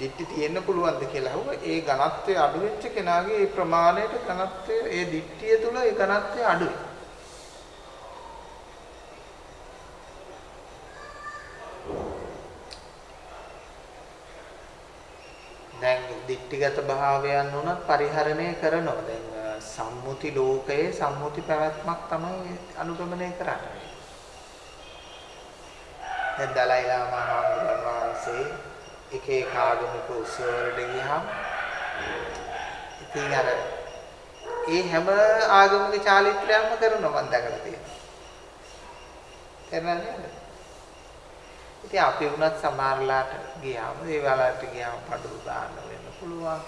දිට්ටි තියෙන්න පුළුවන්ද කියලා අහුවා. ඒ ඝනත්වය අඩු වෙච්ච කෙනාගේ ඒ ප්‍රමාණයට ඝනත්වය ඒ දිට්ටිය තුල ඒ ඝනත්වය අඩුයි. දැන් දික්ටිගත භාවයන් උනත් පරිහරණය කරනවා. දැන් සම්මුති ලෝකයේ සම්මුති පැවැත්මක් තමයි අනුගමනය කරන්නේ. දැන් දලයි ලාමා හාමුදුරන් වහන්සේ එක එක ආගමික උත්සවවලට ගියහම ඉතින් අර ඒ හැම ආගමික චාරිත්‍රයක්ම කරනවා මම දැකලා තියෙනවා. තේරෙනවද නේද? ඉතින් අපි වුණත් සමහරලාට ගියාම ඒ වෙලාවට ගියාම පඩු දාන්න වෙන්න පුළුවන්.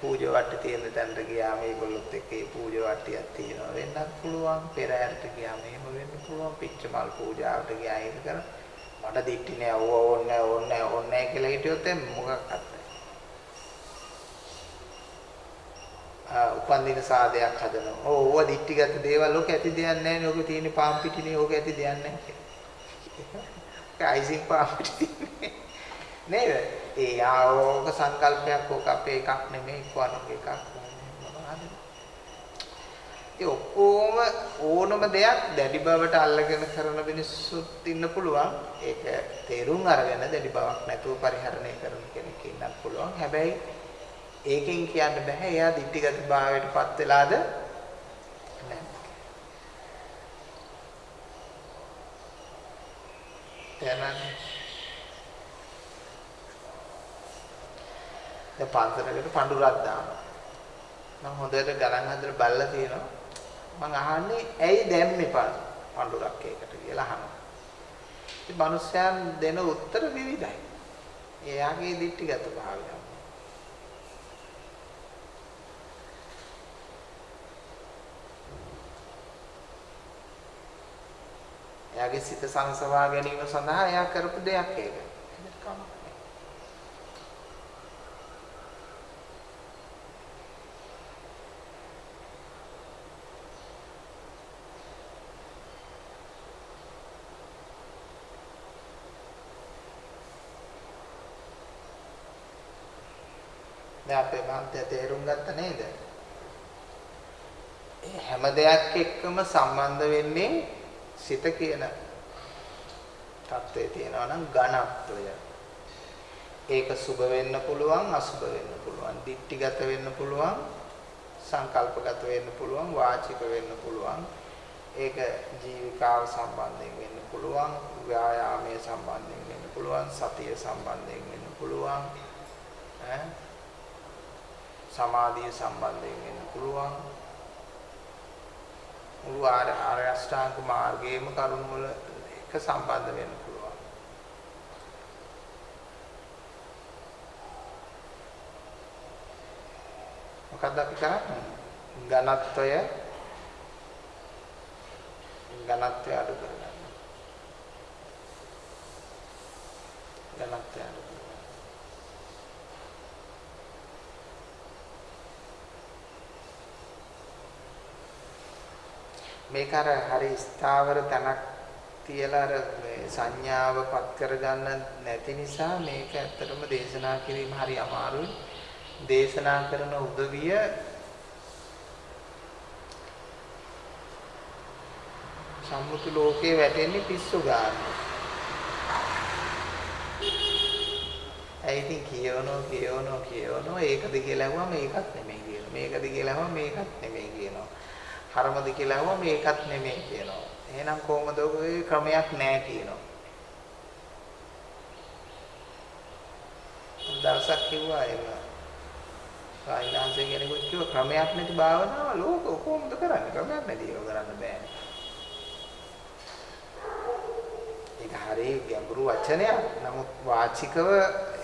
පූජා වට්ටි තියෙන තැනට ගියාම ඒගොල්ලොත් එක්ක ඒ පූජා වට්ටියක් තියෙනවා වෙන්නත් පුළුවන්. පෙරහැරට ගියාම එහෙම වෙන්න පුළුවන්. පිච්චමල් පූජාවට ගියා ඒක කර මට දික්ටි නෑ ඕව ඕන්නේ ඕන්නේ ඕන්නේ කියලා හිටියොත් මොකක්වත් නැහැ. උපන්දින සාදයක් හදනවා. ඕ ඕව දික්ටිගත දේවල් ඔක ඇති දෙයක් නැහැ නේ. ඔක තියෙන පාම් පිටිනේ ඕක ඇති දෙයක් නැහැ කියලා. අයිසින් පාපිට තියන්නේ නේද? ඒ ආෝක සංකල්පයක් ඕක අපේ එකක් නෙමෙයි කොනක එකක් මොනවද? ඒ ඔක්කොම ඕනම දෙයක් දැඩි බවට අල්ලගෙන කරන මිනිස්සුත් ඉන්න පුළුවන්. ඒක තේරුම් අරගෙන දැඩි බවක් නැතුව පරිහරණය කරන කෙනෙක් ඉන්නත් පුළුවන්. හැබැයි ඒකෙන් කියන්න බෑ එයා දිටිගත භාවයටපත් වෙලාද තේරෙනවද? දැන් පන්සලකට පඳුරක් දානවා. මම හොඳට ගණන් හදලා බලලා තියෙනවා. මම අහන්නේ ඇයි දැම්මේ පඳුරක් ඒකට කියලා අහනවා. ඉතින් මිනිස්යන් දෙන උත්තර විවිධයි. එයාගේ දිට්ඨිගත භාවය. එයාගේ සිත සංසවා ගැනීම සඳහා එයා කරපු දෙයක් ඒක. දැන් අපේ මාන්තය තේරුම් ගත්ත නේද? හැම දෙයක් එක්කම සම්බන්ධ වෙන්නේ සිත කියන தත්ත්වයේ තියෙනවා නම් ඝනත්වය. ඒක සුභ වෙන්න පුළුවන් අසුභ වෙන්න පුළුවන්. දික්ටිගත වෙන්න පුළුවන් සංකල්පගත වෙන්න පුළුවන් වාචික වෙන්න පුළුවන්. ඒක ජීවිකාව සම්බන්ධයෙන් වෙන්න පුළුවන් ව්‍යායාමයේ සම්බන්ධයෙන් වෙන්න පුළුවන් සතිය සම්බන්ධයෙන් වෙන්න පුළුවන් ඈ සමාධිය සම්බන්ධයෙන් වෙන්න පුළුවන් මුළු ආර්ය අෂ්ටාංග මාර්ගයේම කරුණ වල එක සම්බන්ධ වෙන්න පුළුවන්. මොකක්ද අපි කරන්නේ? ඝනත්වය ඝනත්වය අඩු කරගන්න. ඝනත්වය අඩු මේක අර හරි ස්ථාවර තැනක් තියලා අර මේ සංඥාව පත් කරගන්න නැති නිසා මේක ඇත්තටම දේශනා කිරීම හරි අමාරුයි. දේශනා කරන උදවිය සම්මුති ලෝකේ වැටෙන්නේ පිස්සු ගන්න. ඇයි ඉතින් කියවනෝ කියවනෝ කියවනෝ ඒකද කියලා අහුවම ඒකත් නෙමෙයි කියනවා. මේකද කියලා අහුවම මේකත් නෙමෙයි කියනවා. කර්මද කියලා අහුවම මේකත් නෙමෙයි කියනවා. එහෙනම් කොහොමද ඔය ක්‍රමයක් නැහැ කියනවා. දවසක් කිව්වා ඒක. සායිනාංශය කෙනෙකුට කිව්ව ක්‍රමයක් නැති භාවනාව ලෝක කොහොමද කරන්නේ? ක්‍රමයක් නැති ඒවා කරන්න බෑනේ. ඒක හරිය ගැඹුරු වචනයක්. නමුත් වාචිකව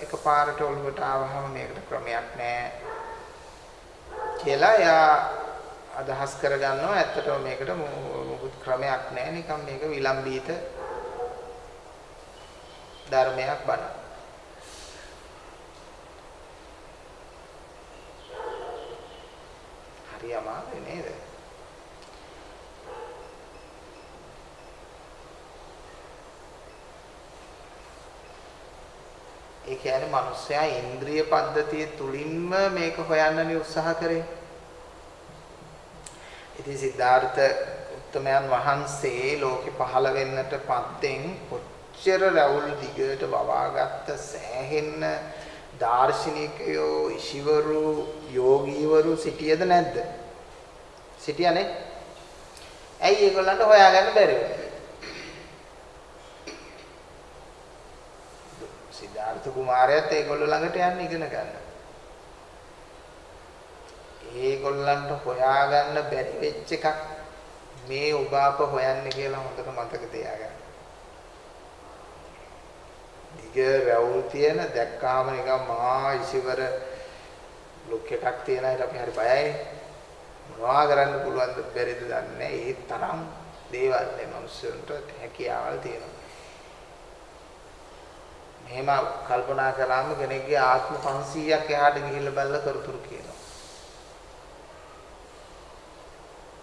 එකපාරට ඔළුවට ආවහම මේකට ක්‍රමයක් නැහැ කියලා එයා අදහස් කරගන්නවා. ඇත්තටම මේකට මොකුත් ක්‍රමයක් නැහැ. නිකන් මේක විලම්බීත ධර්මයක් බණ. හරි අමාරුයි නේද? ඒ කියන්නේ මිනිස්සයා ඉන්ද්‍රිය පද්ධතිය තුලින්ම මේක හොයන්නනේ උත්සාහ කරේ. ඉතින් සිද්ධාර්ථ උත්තමයන් වහන්සේ ලෝකෙ පහළ වෙන්නට පත්තෙන් කොච්චර රැවුල් දිගට වවාගත්ත සෑහෙන්න දාර්ශනිකයෝ ඉෂිවරු යෝගීවරු සිටියද නැද්ද? සිටියානේ. ඇයි ඒගොල්ලන්ට හොයාගන්න බැරි වුනේ? සිද්ධාර්ථ කුමාරයාත් ඒගොල්ලෝ ළඟට යන්න ඉගෙන ගන්න. ඒගොල්ලන්ට හොයාගන්න බැරි වෙච්ච එකක් මේ ඔබ අප හොයන්නේ කියලා හොඳට මතක තියාගන්න. දිග රැවුල් තියෙන දැක්කාම නිකන් මහා ඉසිවර ලුක් එකක් තියෙන අයට අපි හරි බයයි. මොනවා කරන්න පුළුවන්ද බැරිද දන්නේ ඒ තරම් දේවල් මේ මිනිස්සුන්ට හැකියාවල් තියෙනවා. මෙහෙම කල්පනා කළාම කෙනෙක්ගේ ආත්ම 500ක් එහාට ගිහිල්ලා බලලා කරතුරු කියනවා.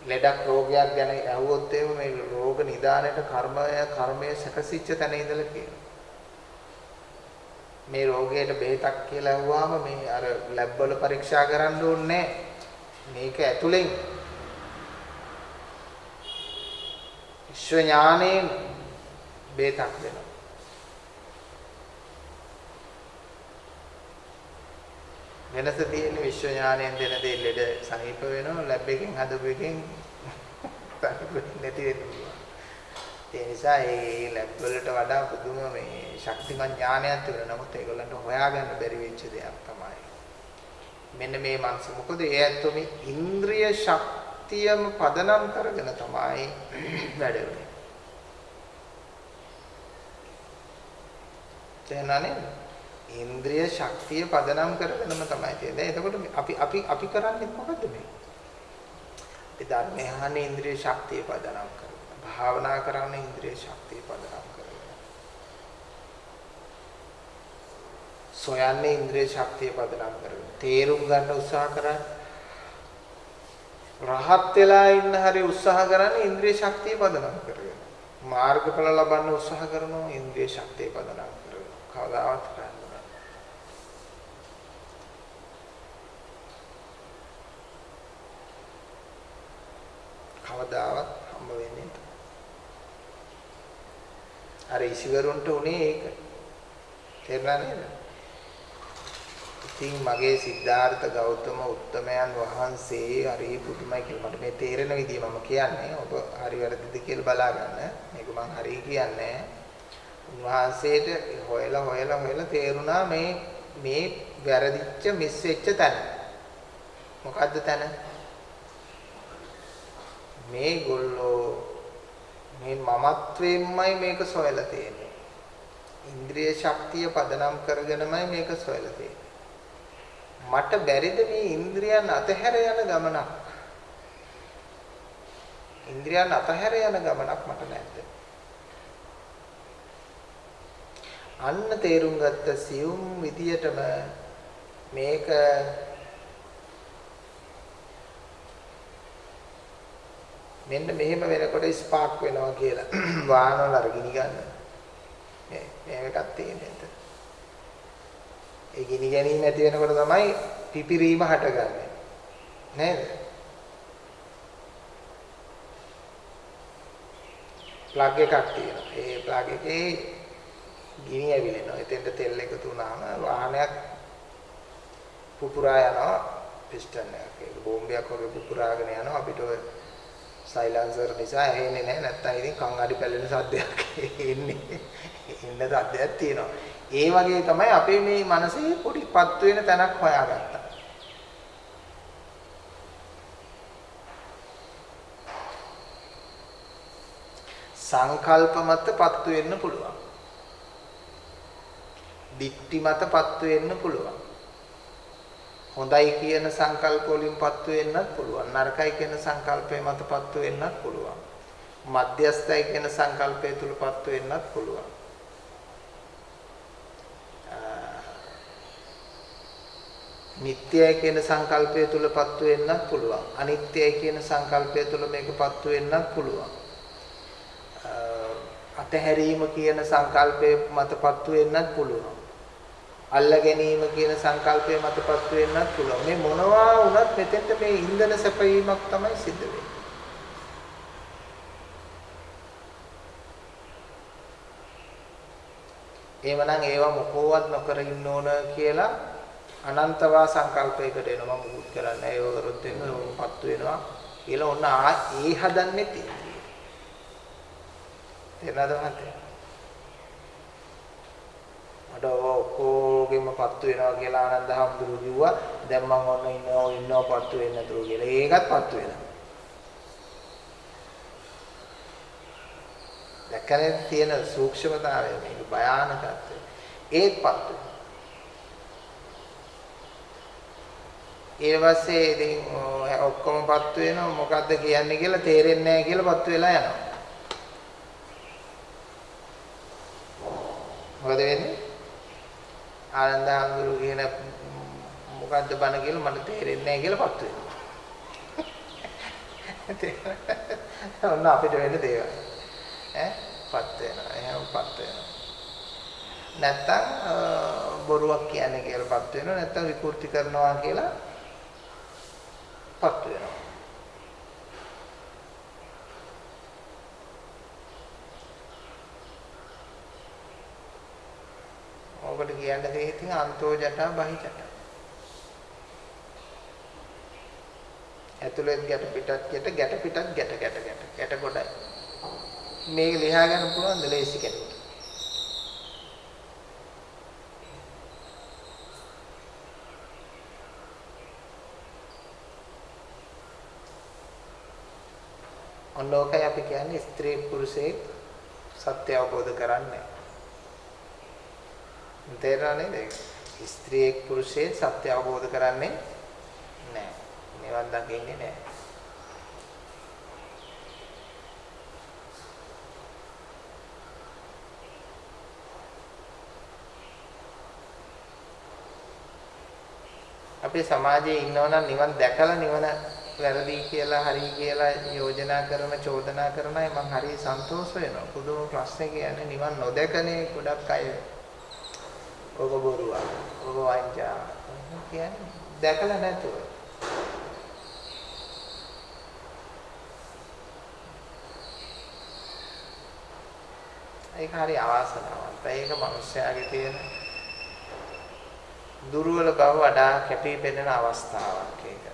ලෙඩක් රෝගයක් ගැන ඇහුවොත් එහෙම මේ රෝග නිදානයේ කර්මය කර්මය සැකසිච්ච තැන ඉඳලා කියනවා. මේ රෝගයට බෙහෙතක් කියලා ඇහුවාම මේ අර ලැබ් වල පරීක්ෂා කරන්න ඕනේ මේක ඇතුලෙන් විශ්ව ඥාණයෙන් බෙහෙතක් දෙනවා. වෙනස තියෙන විශ්ව ඥාණයෙන් දෙන දේ ලෙඩ සනීප වෙනවා ලැබ් එකෙන් හදපු එකෙන් නැති වෙනවා. ඒ නිසා ඒ ලැබ් වලට වඩා පුදුම මේ ශක්තිමත් ඥානයක් තිබුණා. නමුත් ඒගොල්ලන්ට හොයාගන්න බැරි වෙච්ච දෙයක් තමයි. මෙන්න මේ මනස මොකද ඒ ඇත්තෝ මේ ඉන්ද්‍රිය ශක්තියම පදනම් කරගෙන තමයි වැඩ වෙන්නේ. තේනනේ ඉන්ද්‍රිය ශක්තිය පදනම් කරගෙනම තමයි තියෙන්නේ. එතකොට අපි අපි අපි කරන්නේ මොකද්ද මේ? අපි ධර්මය අහන්නේ ඉන්ද්‍රිය ශක්තිය පදනම් කරගෙන. භාවනා කරන්නේ ඉන්ද්‍රිය ශක්තිය පදනම් කරගෙන. සොයන්නේ ඉන්ද්‍රිය ශක්තිය පදනම් කරගෙන. තේරුම් ගන්න උත්සාහ කරන්නේ රහත් වෙලා ඉන්න හැරි උත්සාහ කරන්නේ ඉන්ද්‍රිය ශක්තිය පදනම් කරගෙන. මාර්ගඵල ලබන්න උත්සාහ කරනවා ඉන්ද්‍රිය ශක්තිය පදනම් කරගෙන. කවදාවත් කරන්නේ කවදාවත් හම්බ වෙන්නේ නැහැ. අර ඉසිවරුන්ට උනේ ඒක. තේරුණා නේද? ඉතින් මගේ සිද්ධාර්ථ ගෞතම උත්තමයන් වහන්සේ හරි පුදුමයි කියලා මට මේ තේරෙන විදිහ මම කියන්නේ. ඔබ හරි වැරදිද කියලා බලා ගන්න. මේක මං හරි කියන්නේ. උන්වහන්සේට හොයලා හොයලා හොයලා තේරුණා මේ මේ වැරදිච්ච මිස් වෙච්ච තැන. මොකද්ද තැන? මේගොල්ලෝ මේ මමත්වයෙන්මයි මේක සොයලා තියෙන්නේ. ඉන්ද්‍රිය ශක්තිය පදනම් කරගෙනමයි මේක සොයලා තියෙන්නේ. මට බැරිද මේ ඉන්ද්‍රියන් අතහැර යන ගමනක් ඉන්ද්‍රියන් අතහැර යන ගමනක් මට නැද්ද අන්න තේරුම් ගත්ත සියුම් විදියටම මේක මෙන්න මෙහෙම වෙනකොට ස්පාක් වෙනවා කියලා. වාහන වල අර ගිනි ගන්න. මේ මේ එකක් තියෙන්නේ එතන ඒ ගිනි ගැනීම ඇති වෙනකොට තමයි පිපිරීම හටගන්නේ. නේද? ප්ලග් එකක් තියෙනවා. ඒ ප්ලග් එකේ ගිනි ඇවිලෙනවා. එතෙන්ට තෙල් එකතු වුණාම වාහනයක් පුපුරා යනවා පිස්ටන් එකක්. ඒක බෝම්බයක් වගේ පුපුරාගෙන යනවා. අපිට ඔය සයිලන්සර් නිසා ඇහෙන්නේ නැහැ. නැත්තම් ඉතින් කන් අඩි පැලෙන සද්දයක් එන්නේ. ඉන්න සද්දයක් තියෙනවා. ඒ වගේ තමයි අපේ මේ මනසේ පොඩිපත් වෙන තැනක් හොයාගත්තා. සංකල්ප මතපත් වෙන්න පුළුවන්. දික්ටි මතපත් වෙන්න පුළුවන්. හොඳයි කියන සංකල්ප වලින් පත්තු වෙන්නත් පුළුවන්. නරකයි කියන සංකල්පය මත පත්තු වෙන්නත් පුළුවන්. මධ්‍යස්ථයි කියන සංකල්පය තුල පත්තු වෙන්නත් පුළුවන්. නිට්ටයයි කියන සංකල්පය තුල පත්තු වෙන්නත් පුළුවන්. අනිත්‍යයි කියන සංකල්පය තුල මේක පත්තු වෙන්නත් පුළුවන්. අතහැරීම කියන සංකල්පය මත පත්තු වෙන්නත් පුළුවන්. අල්ල ගැනීම කියන සංකල්පය මතපත් වෙන්නත් පුළුවන්. මේ මොනවා වුණත් මෙතෙන්ට මේ ඉන්ධන සැපයීමක් තමයි සිද්ධ වෙන්නේ. එහෙමනම් ඒවා මොකෝවත් නොකර ඉන්න ඕන කියලා අනන්තවා සංකල්පයකට එනවා මුකුත් කරන්න ඒව කරොත් එන්නපත් වෙනවා කියලා ඔන්න ඒ හදන්නේ තියෙන්නේ. තේරෙනවද මහත්තයා? මට ඔක්කොගෙම පත්තු වෙනවා කියලා ආනන්ද හම්දුරු කිව්වා. දැන් මම ඔන්න ඉන්නවා ඉන්නවා පත්තු වෙන්නේ නැතුව කියලා. ඒකත් පත්තු වෙනවා. දැක්කනේ තියෙන සූක්ෂමතාවය මේක භයානකත්වය. ඒත් පත්තු ඊට පස්සේ ඉතින් ඔක්කොම පත්තු වෙනවා මොකද්ද කියන්නේ කියලා තේරෙන්නේ නැහැ කියලා පත්තු වෙලා යනවා. මොකද වෙන්නේ? ආනන්ද හඳුරු කියන මොකද්ද බණ කියලා මට තේරෙන්නේ නැහැ කියලා පත්තු වෙනවා. ඔන්න අපිට වෙන්න දේවල්. ඈ පත් වෙනවා. එහෙනම් පත් වෙනවා. නැත්තම් බොරුවක් කියන්නේ කියලා පත් වෙනවා. නැත්තම් විකෘති කරනවා කියලා පත් වෙනවා. ඔකට කියන්න දෙය ඉතින් අන්තෝ ජටා බහි ජටා. ඇතුළෙන් ගැට පිටත් ගැට ගැට පිටත් ගැට ගැට ගැට ගැට ගොඩයි. මේක ලියා ගන්න පුළුවන් ද ලේසි කෙනෙකුට. ඔන්නෝකයි අපි කියන්නේ ස්ත්‍රී පුරුෂේ සත්‍ය අවබෝධ කරන්නේ. තේරෙනව නේද? ස්ත්‍රියෙක් පුරුෂයෙක් සත්‍ය අවබෝධ කරන්නේ නැහැ. නිවන් දකින්නේ නැහැ. අපේ සමාජයේ ඉන්නවනම් නිවන් දැකලා නිවන වැරදි කියලා හරි කියලා යෝජනා කරන චෝදනා කරන අය මම හරි සන්තෝෂ වෙනවා. පුදුම ප්‍රශ්නේ කියන්නේ නිවන් නොදැකනේ ගොඩක් අය. ඔබ බොරුවක්. ඔබ වංචා. කියන්නේ දැකලා නැතුව. ඒක හරි අවාසනාවන්තයි. ඒක මිනිස්යාගේ තියෙන දුර්වල බව වඩා කැපී පෙනෙන අවස්ථාවක් ඒක.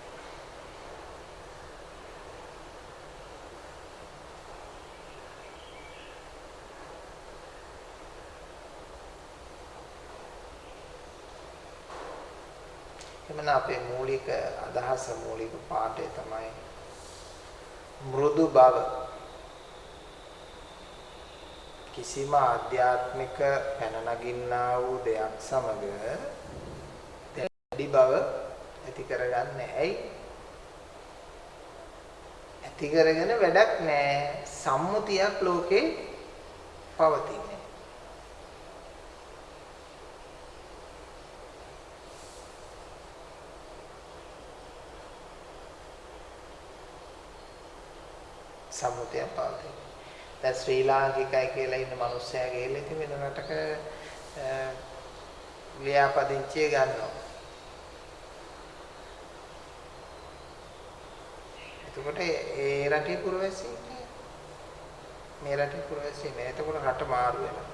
එමන අපේ මූලික අදහස මූලික පාඩය තමයි මෘදු බව කිසිම ආධ්‍යාත්මික පැන නගින්නා වූ දෙයක් සමග දැඩි බව ඇති කරගන්නේ. ඇයි? ඇති කරගෙන වැඩක් නැහැ. සම්මුතියක් ලෝකේ පවතින්නේ. සම්මුතියක් පවතින. දැන් ශ්‍රී ලාංකිකයි කියලා ඉන්න මිනිස්සයා ගිහලා ඉතින් වෙන රටක ලියාපදිංචිය ගන්නවා. එතකොට ඒ රටේ පුරවැසියෙක් නෑ. මේ රටේ පුරවැසියෙක් නෑ. එතකොට රට මාරු වෙනවා.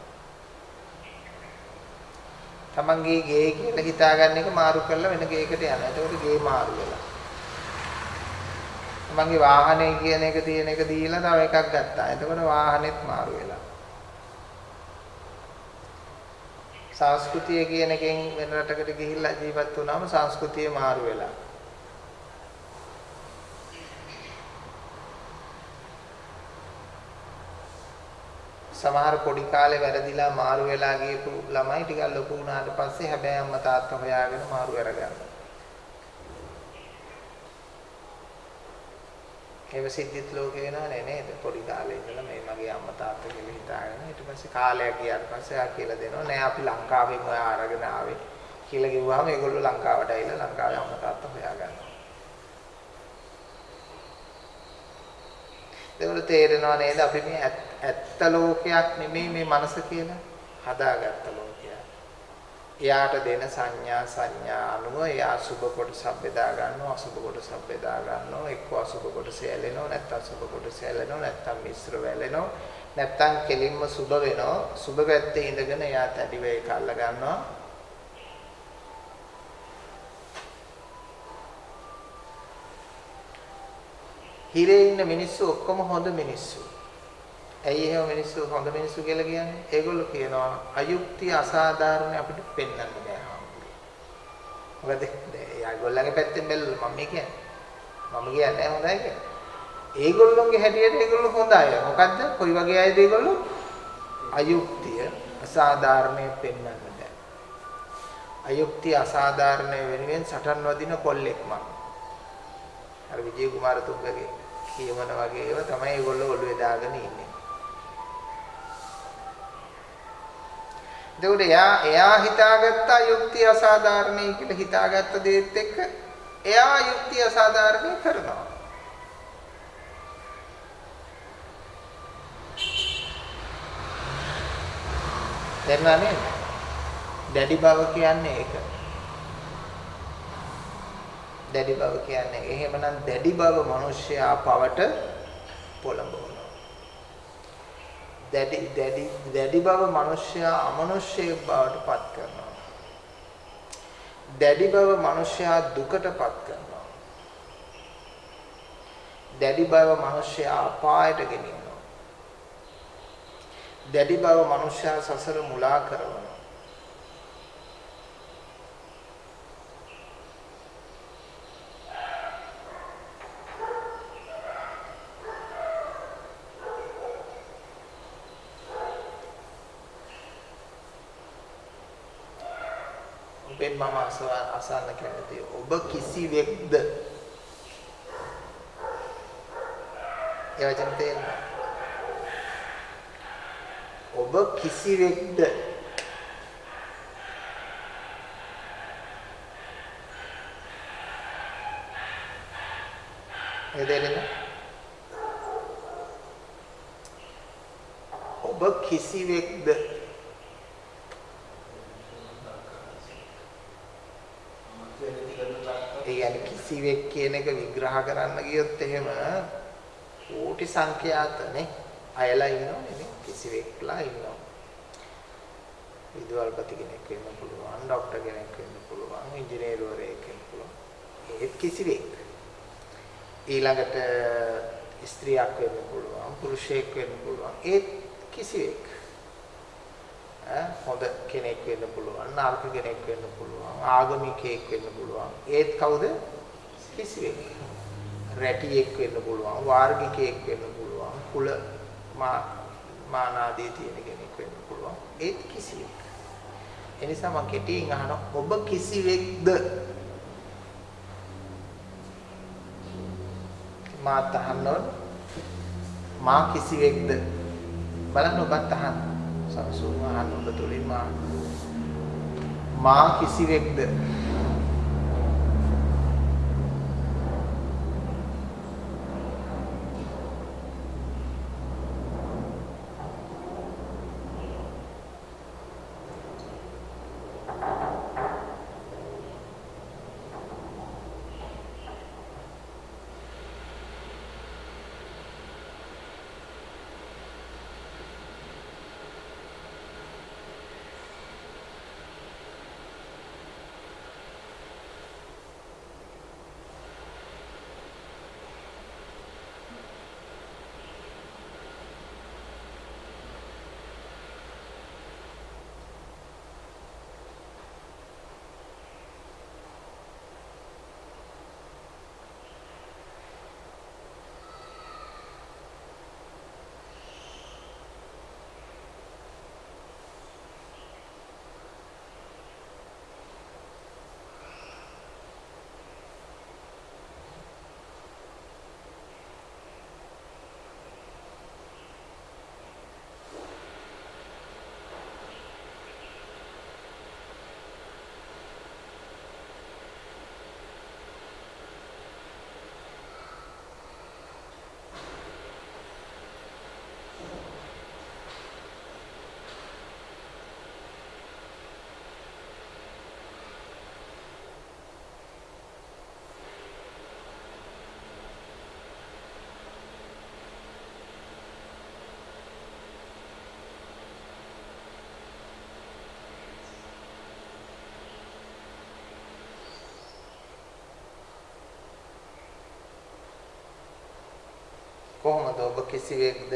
තමන්ගේ ගේ කියලා හිතාගන්න එක මාරු කරලා වෙන ගේකට යනවා. එතකොට ගේ මාරු වෙලා. තමන්ගේ වාහනේ කියන එක තියෙන එක දීලා තව එකක් ගත්තා. එතකොට වාහනේත් මාරු වෙලා. සංස්කෘතිය කියන එකෙන් වෙන රටකට ගිහිල්ලා ජීවත් වුණාම සංස්කෘතිය මාරු වෙලා. සමහර පොඩි කාලේ වැරදිලා මාරු වෙලා ගියපු ළමයි ටිකක් ලොකු වුණාට පස්සේ හැබැයි අම්මා තාත්තා හොයාගෙන මාරු කරගන්නවා. එහෙම සිද්ධිත් ලෝකේ වෙනවනේ නේද? පොඩි කාලේ ඉඳලා මේ මගේ අම්මා තාත්තා කියලා හිතාගෙන ඊට පස්සේ කාලයක් ගියාට පස්සේ ආ කියලා දෙනවා නෑ අපි ලංකාවෙන් ඔයා අරගෙන ආවේ කියලා කිව්වහම ඒගොල්ලෝ ලංකාවට ඇවිල්ලා ලංකාවේ අම්මා තාත්තා හොයාගන්නවා. ඒකට තේරෙනව නේද අපි මේ ඇත්ත ලෝකයක් නෙමෙයි මේ මනස කියලා හදාගත්ත ලෝකයක්. එයාට දෙන සංඥා සංඥා අනුව එයා සුබ කොටසක් බෙදා ගන්නවා අසුබ කොටසක් බෙදා ගන්නවා එක්ක අසුබ කොටස ඇලෙනවා නැත්නම් සුබ කොටස ඇලෙනවා නැත්නම් මිශ්‍ර වෙලෙනවා. නැත්නම් කෙලින්ම සුබ වෙනවා. සුබ පැත්තේ ඉඳගෙන එයා තැඩි වේ කල්ල ගන්නවා. හිරේ ඉන්න මිනිස්සු ඔක්කොම හොඳ මිනිස්සු. ඇයි එහෙම මිනිස්සු හොඳ මිනිස්සු කියලා කියන්නේ? ඒගොල්ලෝ කියනවා අයුක්තිය අසාධාරණ අපිට පෙන්වන්න බෑ හාමුදුරුවෝ. මොකද ඒගොල්ලන්ගේ පැත්තෙන් බැලුවා මම කියන්නේ. මම කියන්නේ හොඳයි කියලා. ඒගොල්ලොන්ගේ හැටියට ඒගොල්ලෝ හොඳ අය. මොකද්ද? කොයි වගේ අයද ඒගොල්ලෝ? අයුක්තිය අසාධාරණය පෙන්වන්න බෑ. අයුක්තිය අසාධාරණය වෙනුවෙන් සටන් වදින කොල්ලෙක් මම. අර විජේ කුමාරතුංගගේ කියවන වගේ ඒවා තමයි ඒගොල්ලෝ ඔළුවේ දාගෙන ඉන්නේ. එතකොට එයා එයා හිතාගත්ත යුක්තිය අසාධාරණයි කියලා හිතාගත්ත දේත් එක්ක එයා යුක්තිය අසාධාරණයි කරනවා. තේරුණා නේද? දැඩි බව කියන්නේ ඒක. දැඩි බව කියන්නේ එහෙමනම් දැඩි බව මිනිස්සයා පවට පොළඹවන. දැඩි දැඩි දැඩි බව මිනිසයා අමනුෂ්‍යයෙක් බවට පත් කරනවා. දැඩි බව මිනිසයා දුකට පත් කරනවා. දැඩි බව මිනිසයා අපායට ගෙනියනවා. දැඩි බව මිනිසයා සසර මුලා කරනවා. ඔබෙන් මම අසන්න කැමතියි. ඔබ කිසිවෙක්ද? ඒ වචන තේරෙනවා. ඔබ කිසිවෙක්ද? ඒ දෙන්නේ ඔබ කිසිවෙක්ද? කියන්නේ කිසිවෙක් කියන එක විග්‍රහ කරන්න ගියොත් එහෙම කෝටි සංඛ්‍යාතනේ අයලා ඉන්නවනේ නේ කිසිවෙක්ලා ඉන්නවා. විදුහල්පති කෙනෙක් වෙන්න පුළුවන්, ડોක්ටර් කෙනෙක් වෙන්න පුළුවන්, ඉංජිනේරුවරයෙක් වෙන්න පුළුවන්. ඒත් කිසිවෙක්. ඊළඟට ස්ත්‍රියක් වෙන්න පුළුවන්, පුරුෂයෙක් වෙන්න පුළුවන්. ඒත් කිසිවෙක්. හොඳ කෙනෙක් වෙන්න පුළුවන් නරක කෙනෙක් වෙන්න පුළුවන් ආගමිකයෙක් වෙන්න පුළුවන් ඒත් කවුද කිසිවෙක් රැටියෙක් වෙන්න පුළුවන් වාර්ගිකයෙක් වෙන්න පුළුවන් කුල මානාදී තියෙන කෙනෙක් වෙන්න පුළුවන්. ඒත් කිසිවෙක්. එනිසා මම කෙටියෙන් අහන ඔබ කිසිවෙක්ද? මාත් අහන්න මා කිසිවෙක්ද? බලන්න ඔබත් අහන්න. සම්සූන් අහන්න ඔබ තුලින් මා. මා කිසිවෙක්ද? කොහොමද ඔබ කිසිවෙක්ද?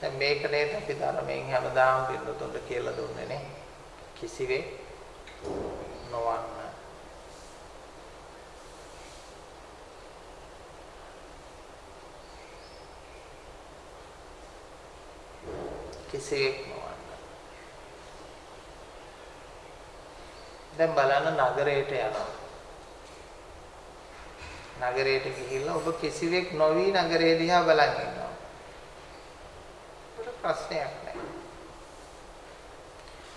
දැන් මේක නේද අපි ධර්මයෙන් හැමදාම පිළිතුරට කියලා දුන්නේ නේ. කිසිවෙක් නොවන්න. කිසිවෙක් නොවන්න. දැන් බලන්න නගරයට යනවා. නගරයට ගිහිල්ලා ඔබ කිසිවෙක් නොවි නගරය දිහා බලන් ඉන්නවා. ඒකට ප්‍රශ්නයක් නැහැ.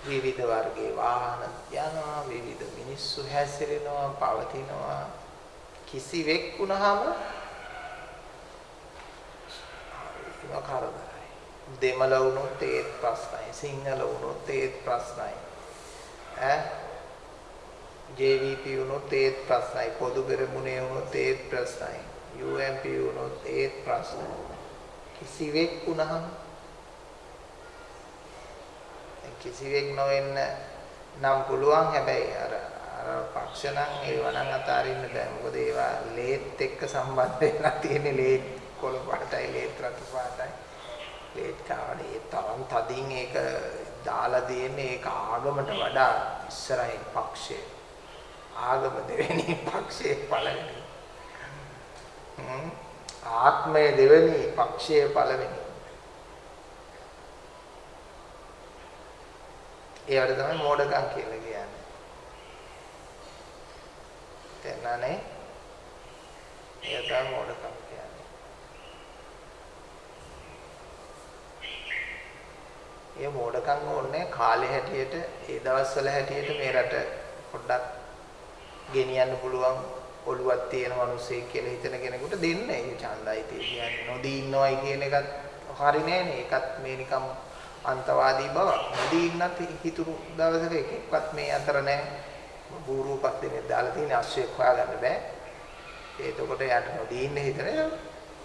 විවිධ වර්ගයේ වාහන යනවා, විවිධ මිනිස්සු හැසිරෙනවා, පවතිනවා. කිසිවෙක් වුණාම ඒක කරදරයි. දෙමළ වුණොත් ඒත් ප්‍රශ්නයි, සිංහල වුණොත් ඒත් ප්‍රශ්නයි. ඈ JVP වුණොත් ඒත් ප්‍රශ්නයි. පොදු පෙරමුණේ වුණොත් ඒත් ප්‍රශ්නයි. UMP වුණොත් ඒත් ප්‍රශ්නයි. කිසිවෙක් වුණහම කිසිවෙක් නොවෙන්න නම් පුළුවන්. හැබැයි අර අර පක්ෂ නම් ඒව නම් අතාරින්න බෑ. මොකද ඒවා ලේත් එක්ක සම්බන්ධ වෙලා තියෙන්නේ ලේත් කොළ පාටයි ලේත් රතු පාටයි. ලේත් කාවනේ. ඒ තරම් තදින් ඒක දාලා දෙන්නේ. ඒක ආගමට වඩා ඉස්සරහින් පක්ෂේ ආගම දෙවෙනි පක්ෂයේ පළවෙනි. ආත්මය දෙවෙනි පක්ෂයේ පළවෙනි. ඒවට තමයි මෝඩකම් කියලා කියන්නේ. තේරුණානේ? ඒක තමයි මෝඩකම් කියන්නේ. ඒ මෝඩකම් ඕනේ කාලේ හැටියට ඒ දවස්වල හැටියට මේ රට පොඩ්ඩක් ගෙනියන්න පුළුවන් ඔළුවක් තියෙන මිනිසෙක් කියලා හිතන කෙනෙකුට දෙන්න ඒ ඡන්දයි කියන්නේ නොදී ඉන්නවයි කියන එකත් හරි නෑනේ ඒකත් මේ නිකම් අන්තවාදී බව. නොදී ඉන්නත් හිතුරු දවසක එකෙක්වත් මේ අතර නෑ. බූරුවපත් දෙන්නේ දාලා තියෙන අශ්වයක් හොයාගන්න බෑ. එතකොට යාට නොදී ඉන්න හිතන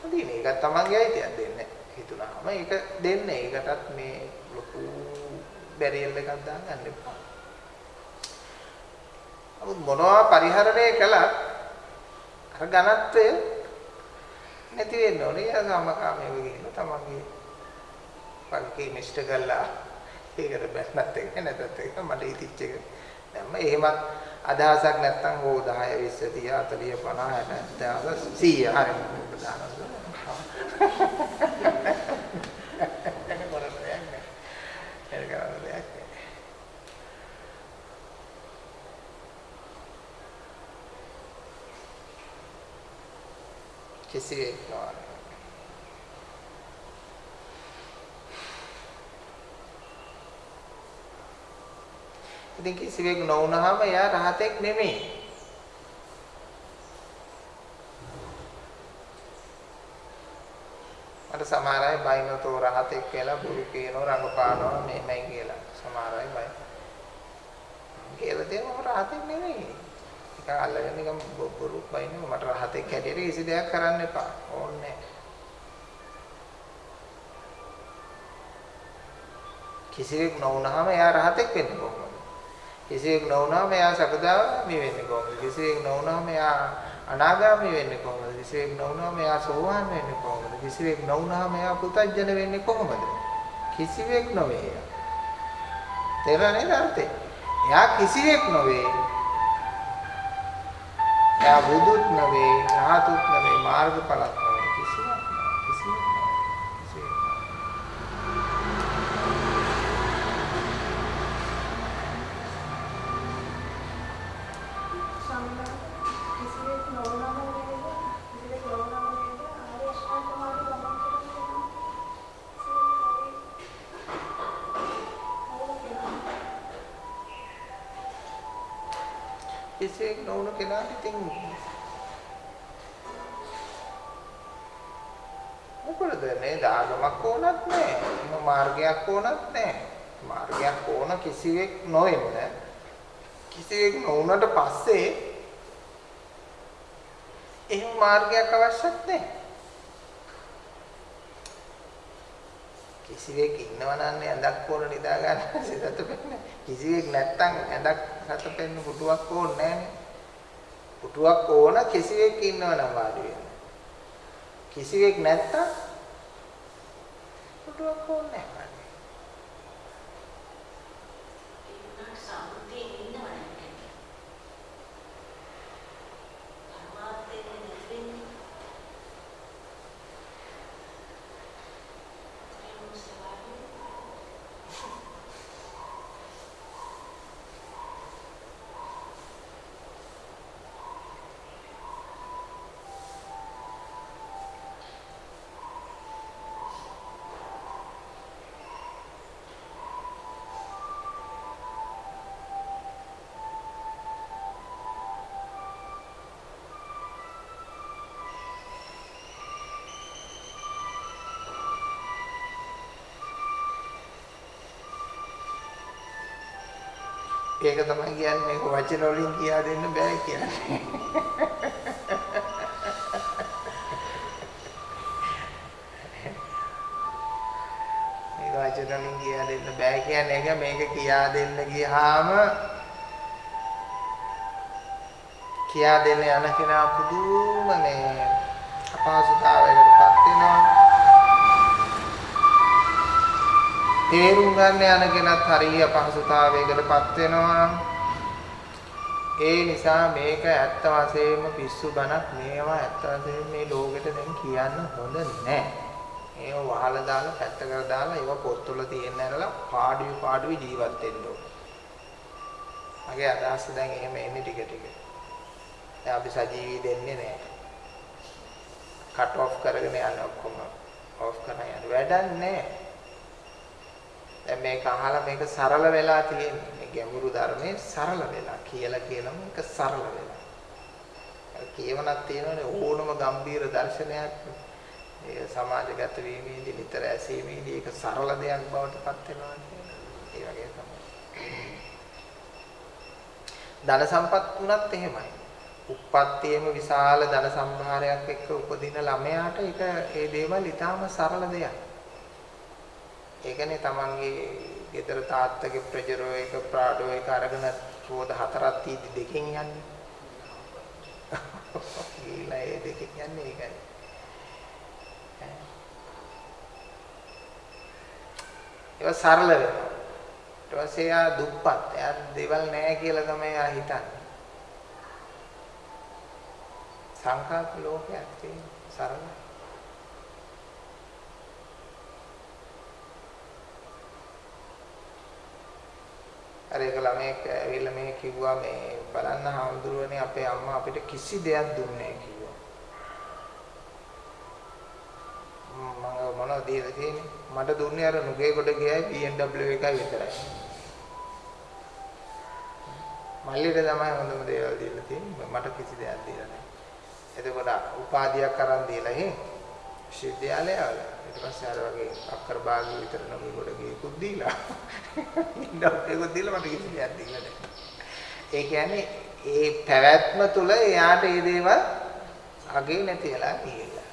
නොදී ඉන්න. ඒකත් තමන්ගේ අයිතියක් දෙන්නේ හිතුණාම ඒක දෙන්න. ඒකටත් මේ ලොකු බැරියල් එකක් දාගන්න එපා. නමුත් මොනවා පරිහරණය කළත් අර ඝනත්වය නැති වෙන්න ඕනේ. යා සමකාමීව ගිහින් තමන්ගේ පල්කේ මිෂ්ට කළා. ඒකට බැන්නත් එක නැතත් එක මට ඉතිච්ච එක. දැම්ම එහෙමත් අදහසක් නැත්තම් ඕ 10 20 30 40 50 60 100 හරි කිසිවෙක් නොවන. ඉතින් කිසිවෙක් නොවුනහම එයා රහතෙක් නෙමෙයි. මට සමහර අය බයිනතෝ රහතෙක් කියලා බුරු කියනවා රඟපානවා මෙහෙමයි කියලා. සමහර අය බයි. කියලා දෙනවා රහතෙක් නෙමෙයි. ඒක අල්ලගෙන නිකන් බොරු බයිනවා මට රහතෙක් හැටියට කිසි දෙයක් කරන්න එපා. ඕනේ කිසිවෙක් නොවුනහම එයා රහතෙක් වෙන්නේ කොහොමද? කිසිවෙක් නොවුනහම එයා සකදාගාමි වෙන්නේ කොහොමද? කිසිවෙක් නොවුනහම එයා අනාගාමි වෙන්නේ කොහොමද? කිසිවෙක් නොවුනහම එයා සෝවාන් වෙන්නේ කොහොමද? කිසිවෙක් නොවුනහම එයා පුතඥ වෙන්නේ කොහොමද? කිසිවෙක් නොවේ එයා. තේරෙන්නේ අර්ථේ? එයා කිසිවෙක් නොවේ. එයා බුදුත් නොවේ, රහතුත් නොවේ, මාර්ගඵලත් මාර්ගයක් අවශ්‍යත් නැහැ. කිසිවෙක් ඉන්නවනම් ඇඳක් ඕන නිදා ගන්න සිතත පෙන්නේ. කිසිවෙක් නැත්තම් ඇඳක් සතපෙන්න පුටුවක් ඕනේ නැහනේ. පුටුවක් ඕන කිසිවෙක් ඉන්නවනම් වාඩි වෙන්න. කිසිවෙක් නැත්තම් පුටුවක් ඕනේ නැහැ. ඒක තමයි කියන්නේ මේක වචන වලින් කියා දෙන්න බෑ කියන්නේ. මේක වචන වලින් කියා දෙන්න බෑ කියන්නේ ඒක මේක කියා දෙන්න ගියාම කියා දෙන්න යන කෙනා පුදුම මේ අපහසුතාවයකටපත් වෙනවා. තේරුම් ගන්න යන කෙනත් හරිය අපහසුතාවයකටපත් වෙනවා. ඒ නිසා මේක ඇත්ත වශයෙන්ම පිස්සු බණක් මේවා ඇත්ත වශයෙන්ම මේ ලෝකෙට දැන් කියන්න හොඳ නැහැ. ඒව වහලා දාලා පැත්තකට දාලා ඒව පොත්වල තියෙන්න ඇරලා පාඩුවේ පාඩුවේ ජීවත් වෙන්න ඕන. මගේ අදහස දැන් එහෙම එන්නේ ටික ටික. දැන් අපි සජීවී දෙන්නේ නැහැ. කට් ඔෆ් කරගෙන යන ඔක්කොම ඔෆ් කරන යන වැඩක් නැහැ. දැන් මේක අහලා මේක සරල වෙලා තියෙන්නේ. මේ ගැඹුරු ධර්මයේ සරල වෙලා කියලා කියලා මේක සරල වෙලා. කියවනක් තියෙනවනේ ඕනම ගම්බීර දර්ශනයක් ඒ සමාජගත වීමේදී නිතර ඇසීමේදී ඒක සරල දෙයක් බවට පත් වෙනවා ඒ වගේ තමයි. ධන සම්පත් උනත් එහෙමයි. උප්පත්තියේම විශාල ධන සම්භාරයක් එක්ක උපදින ළමයාට ඒක ඒ දේවල් ඊටාම සරල දෙයක්. ඒකනේ තමන්ගේ ගෙදර තාත්තගේ ප්‍රජරෝ එක ප්‍රාඩෝ එක අරගෙන රෝද හතරක් තීදි දෙකෙන් යන්නේ. ගිහිලා ඒ දෙකෙන් යන්නේ ඒකයි. ඒක සරල වෙනවා. ඊට පස්සේ එයා දුප්පත්. එයා දේවල් නැහැ කියලා තමයි එයා හිතන්නේ. සංකල්ප ලෝකයක් තියෙන සරලයි. අර ඒක ළමයෙක් ඇවිල්ලා මේ කිව්වා මේ බලන්න හාමුදුරුවනේ අපේ අම්මා අපිට කිසි දෙයක් දුන්නේ නැහැ කිව්වා. මම මොනවද දීලා තියෙන්නේ? මට දුන්නේ අර නුගේ කොට ගියයි BMW එකයි විතරයි. මල්ලිට තමයි හොඳම දේවල් දීලා තියෙන්නේ. මට කිසි දෙයක් දීලා නැහැ. එතකොට උපාධියක් අරන් දීලා එහෙ විශ්වවිද්‍යාලය වල ඊට පස්සේ අර වගේ අක්කර භාගය විතර නුගේ කොට ගියකුත් දීලා. BMW දීලා මට කිසි දෙයක් දීලා නැහැ. ඒ කියන්නේ ඒ පැවැත්ම තුල එයාට මේ දේවල් අගේ නැති වෙලා ගිහිල්ලා.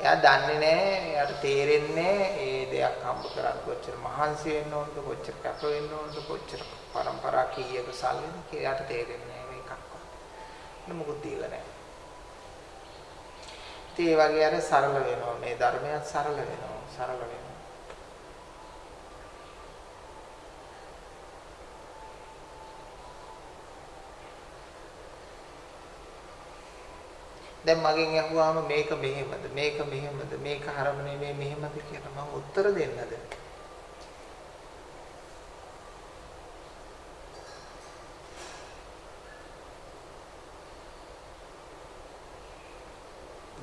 එයා දන්නේ නැහැ, එයාට තේරෙන්නේ ඒ දෙයක් හම්බ කරන්න කොච්චර මහන්සි වෙන්න ඕනද, කොච්චර කැප වෙන්න ඕනද, කොච්චර පරම්පරා කීයක සල්ලිද කියලා එයාට තේරෙන්නේ නැහැ මේකක්වත්. මොකුත් දීලා නැහැ. ඉතින් ඒ වගේ අර සරල වෙනවා. මේ ධර්මයත් සරල වෙනවා, සරල වෙනවා. දැන් මගෙන් අහුවාම මේක මෙහෙමද? මේක මෙහෙමද? මේක හරම නෙමෙයි මෙහෙමද කියලා මම උත්තර දෙන්නද?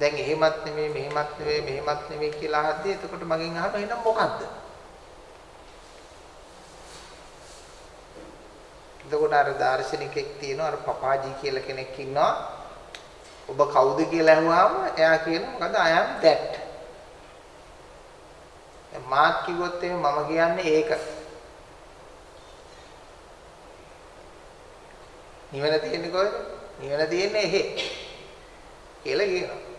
දැන් එහෙමත් නෙමෙයි මෙහෙමත් නෙමෙයි මෙහෙමත් නෙමෙයි කියලා අහද්දී එතකොට මගෙන් අහනවා එහෙනම් මොකද්ද එතකොට අර දාර්ශනිකෙක් තියෙනවා අර පපාජී කියලා කෙනෙක් ඉන්නවා ඔබ කවුද කියලා අහුවාම එයා කියන මොකද I am that. මාත් කිව්වොත් එහෙනම් මම කියන්නේ ඒක. නිවන තියෙන්නේ කොහෙද? නිවන තියෙන්නේ එහෙ. කියලා කියනවා.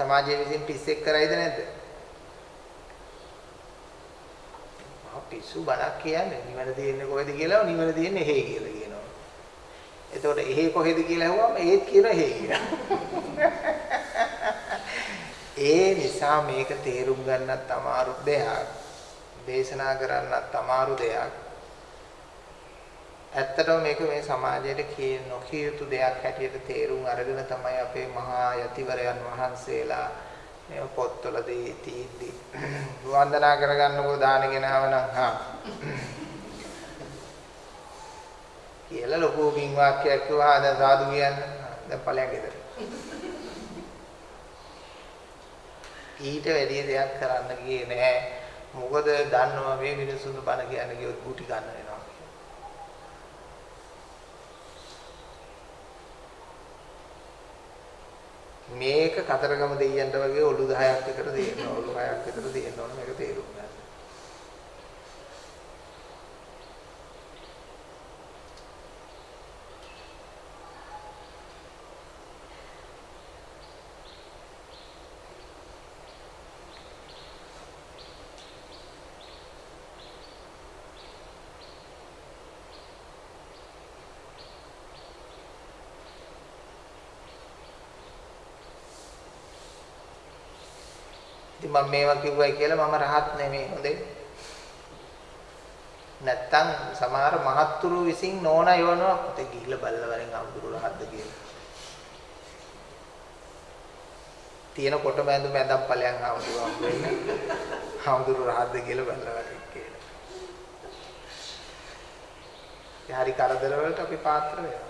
සමාජයේ විසින් පිස්සෙක් කරයිද නැද්ද? ආ පිස්සු බණක් කියන්නේ නිවන තියෙන්නේ කොහෙද කියලා නිවන තියෙන්නේ එහෙ කියලා කියනවා. එතකොට එහෙ කොහෙද කියලා ඇහුවම ඒත් කියන එහෙ කියලා. ඒ නිසා මේක තේරුම් ගන්නත් අමාරු දෙයක්. දේශනා කරන්නත් අමාරු දෙයක්. ඇත්තටම මේක මේ සමාජයට කිය නොකිය යුතු දෙයක් හැටියට තේරුම් අරගෙන තමයි අපේ මහා යතිවරයන් වහන්සේලා මේ පොත්වල දී තීද්දි වන්දනා කරගන්නකෝ දාන ගෙනාව නම් හා. කියලා ලොකු කින් වාක්‍යයක් කිව්වා දැන් සාදු කියන්න. දැන් ඵලයන් ගෙදර. ඊට වැඩි දෙයක් කරන්න ගියේ නෑ. මොකද දන්නවා මේ මිනිස්සුන්ට බණ කියන්න ගියොත් ගුටි ගන්න වෙනවා. මේක කතරගම දෙයියන්ට වගේ ඔලු 10ක් විතර දෙන්න ඔලු 6ක් විතර දෙන්න ඕන මේක තේරුම් ගන්න. ඉතින් මම මේවා කිව්වයි කියලා මම රහත් නෙමෙයි හොඳේ. නැත්තම් සමහර මහත්තුරු විසින් නෝනා යවනවා පුතේ ගිහිල්ලා බල්ලා වරෙන් අමුදුරු රහත්ද කියලා. තියෙන කොට බැඳුම ඇඳන් ඵලයන් අමුදුරු හම්බ වෙන්නේ. අමුදුරු රහත්ද කියලා බල්ලා වරෙන් කියලා. ඒ හරි කරදර වලට අපි පාත්‍ර වෙනවා.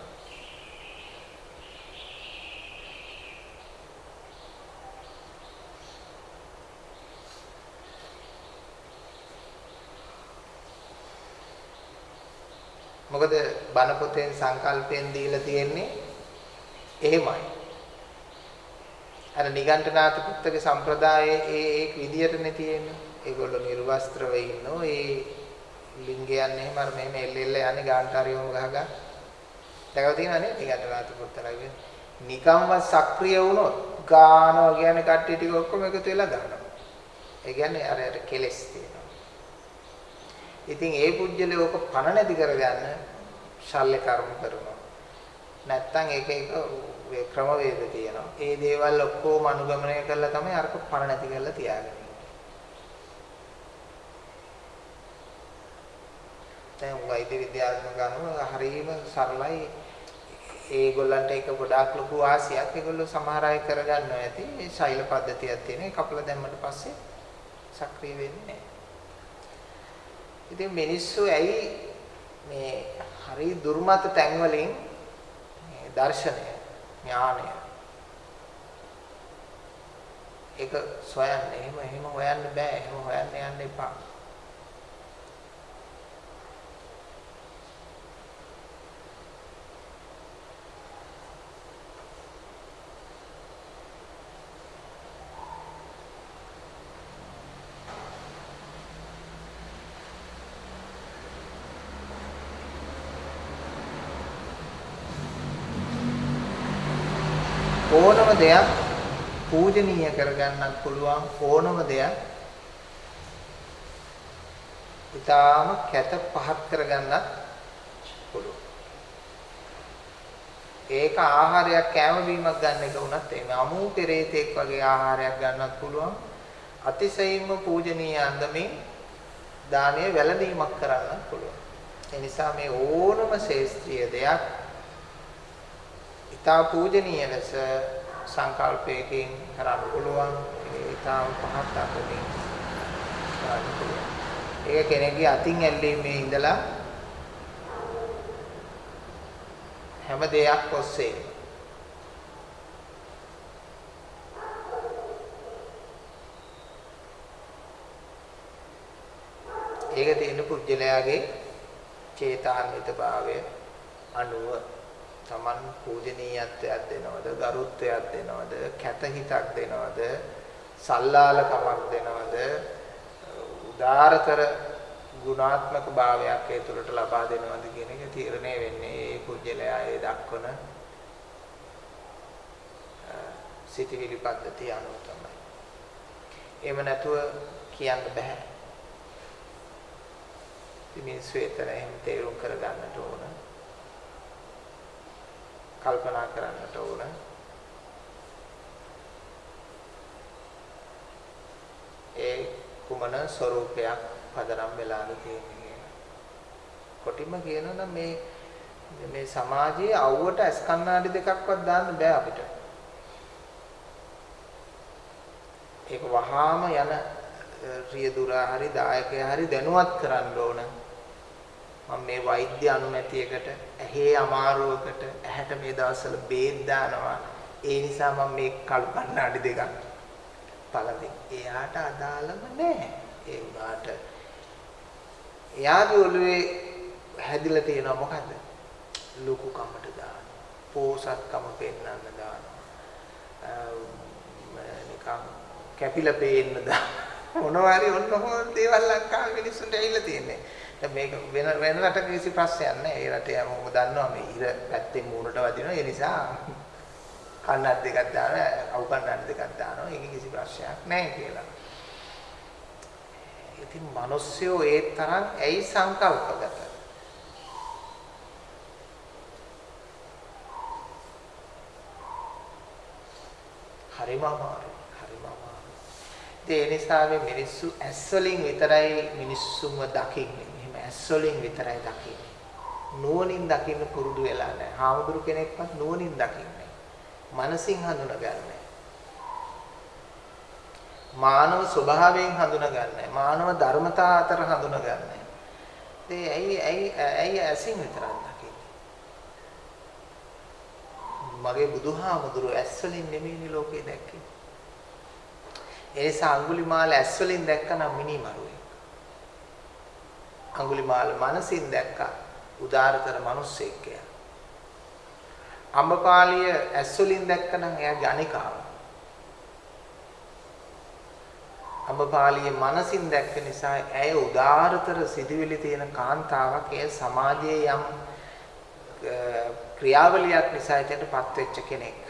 මොකද බණ පොතෙන් සංකල්පයෙන් දීලා තියෙන්නේ එහෙමයි. අර නිගණ්ඨනාථ පුත්තක සම්ප්‍රදායේ ඒ ඒ විදියටනේ තියෙන්නේ. ඒගොල්ලෝ නිර්වස්ත්‍රව ඉන්නෝ ඒ ලිංගයන් එහෙම අර මෙහෙම එල්ල එල්ල යන්නේ ගාන්ටාරියෝම ගහගා. දැකලා තියෙනවනේ නිගණ්ඨනාථ පුත්තලගේ. නිකම්ව සක්‍රිය වුණොත් ගානවා කියන්නේ කට්ටිය ටික ඔක්කොම එකතු වෙලා ගන්නවා. ඒ කියන්නේ අර අර කෙලස් තියෙනවා. ඉතින් ඒ පුජ්‍යලේ ඕක පණ නැති කරගන්න ශල්‍ය කර්ම කරනවා. නැත්තම් ඒක ඒක ක්‍රමවේද තියෙනවා. ඒ දේවල් ඔක්කොම අනුගමනය කරලා තමයි අරක පණ නැති කරලා තියාගන්නේ. දැන් වෛද්‍ය විද්‍යාත්මක අනුව හරියම සරලයි ඒගොල්ලන්ට ඒක ගොඩාක් ලොකු ආසියක් ඒගොල්ලෝ සමහර අය කරගන්නවා ඇති මේ ශෛල පද්ධතියක් තියෙන ඒ කපලා දැම්මට පස්සේ සක්‍රිය වෙන්නේ නැහැ. ඉතින් මිනිස්සු ඇයි මේ හරි දුර්මත තැන් වලින් මේ දර්ශනය ඥානය? ඒක සොයන්න. එහෙම එහෙම හොයන්න බෑ. එහෙම හොයන්න යන්න එපා. දෙයක් පූජනීය කරගන්නත් පුළුවන් ඕනම දෙයක් ඊටාම කැත පහත් කරගන්නත් පුළුවන්. ඒක ආහාරයක් කැම බීමක් ගන්න එක වුණත් එහෙම අමු පෙරේතෙක් වගේ ආහාරයක් ගන්නත් පුළුවන්. අතිශයින්ම පූජනීය අන්දමින් දානීය වැළඳීමක් කරන්නත් පුළුවන්. ඒ නිසා මේ ඕනම ශේස්ත්‍රීය දෙයක් ඊටා පූජනීය ලෙස සංකල්පයකින් කරන්න පුළුවන්. ඒ ඊටාම පහත් අතකින් කරන්න පුළුවන්. ඒක කෙනෙක්ගේ අතින් ඇල්ලීමේ ඉඳලා හැම දෙයක් ඔස්සේ. ඒක තියෙන පුජ්‍යලයාගේ චේතාන්විත භාවය අනුව. Taman පූජනීයත්වයක් දෙනවද ගරුත්වයක් දෙනවද කැත හිතක් දෙනවද සල්ලාලකමක් දෙනවද උදාරතර ගුණාත්මක භාවයක් ඒ තුළට ලබා දෙනවද කියන එක තීරණය වෙන්නේ ඒ කුජලයා ඒ දක්වන සිටිවිලි පද්ධතිය අනුව තමයි. එහෙම නැතුව කියන්න බෑ. මිනිස්සු එතන එහෙම තේරුම් කරගන්නට ඕන. කල්පනා කරන්නට ඕන. ඒ කුමන ස්වરૂපයක් පදනම් වෙලාද තියෙන්නේ කියන. කොටිම කියනොනම් මේ මේ සමාජයේ අවුවට ඇස් කණ්ණාඩි දෙකක්වත් දාන්න බෑ අපිට. ඒක වහාම යන රියදුරා හරි දායකයා හරි දැනුවත් කරන්න ඕන. මම මේ වෛද්‍ය අනුමැතියකට ඇහි අමාරුවකට ඇහැට මේ දවස්වල බේත් දානවා. ඒ නිසා මම මේ කළු කණ්ණාඩි දෙකක් පළවෙනි. එයාට අදාළම නැහැ. ඒ වුණාට එයාගේ ඔළුවේ හැදිලා තියෙනවා මොකද්ද? ලොකු කමට දාන. පෝසත්කම පෙන්වන්න දානවා. නිකන් කැපිලා පේන්න දාන. මොනවා හරි ඔන්න ඔහොම දේවල් ලංකාවේ මිනිස්සුන්ට ඇවිල්ලා තියෙන්නේ. දැන් මේක වෙන වෙන රටක කිසි ප්‍රශ්නයක් නැහැ. ඒ රටේ හැමෝම දන්නවා මේ ඉර පැත්තේ මූණට වදිනවා. ඒ නිසා කන්නක් දෙකක් දානවා, අවු කන්නක් දෙකක් දානවා. ඒක කිසි ප්‍රශ්නයක් නැහැ කියලා. ඉතින් මිනිස්සුયો ඒ තරම් ඇයි සංකල්පගත? හරිම අමාරුයි. හරිම අමාරුයි. ඒ නිසා මේ මිනිස්සු ඇස් වලින් විතරයි මිනිස්සුන්ව දකින්නේ. එහෙම ඇස් වලින් විතරයි දකින්නේ. නුවණින් දකින්න පුරුදු වෙලා නැහැ. හාමුදුරු කෙනෙක්වත් නුවණින් දකින්නේ. මනසින් හඳුනගන්නේ. මානව ස්වභාවයෙන් හඳුනගන්නේ. මානව ධර්මතා අතර හඳුනගන්නේ. ඒ ඇයි ඇයි ඇයි ඇසින් විතරක් දකින්නේ? මගේ බුදුහාමුදුරු ඇස් වලින් නෙමෙයිනේ ලෝකේ දැක්කේ. ඒ නිසා අඟුලිමාල ඇස් වලින් දැක්කනම් මිනිමරුවේ. අඟුලිමාල මනසින් දැක්කා උදාරතර මිනිස්සෙක් කියලා. අම්බපාලිය ඇස් වලින් දැක්කනම් එයා ගණිකාව. අම්බපාලිය මනසින් දැක්ක නිසා ඇය උදාරතර සිදුවිලි තියෙන කාන්තාවක්. එය සමාජයේ යම් ක්‍රියාවලියක් නිසා එතනටපත් වෙච්ච කෙනෙක්.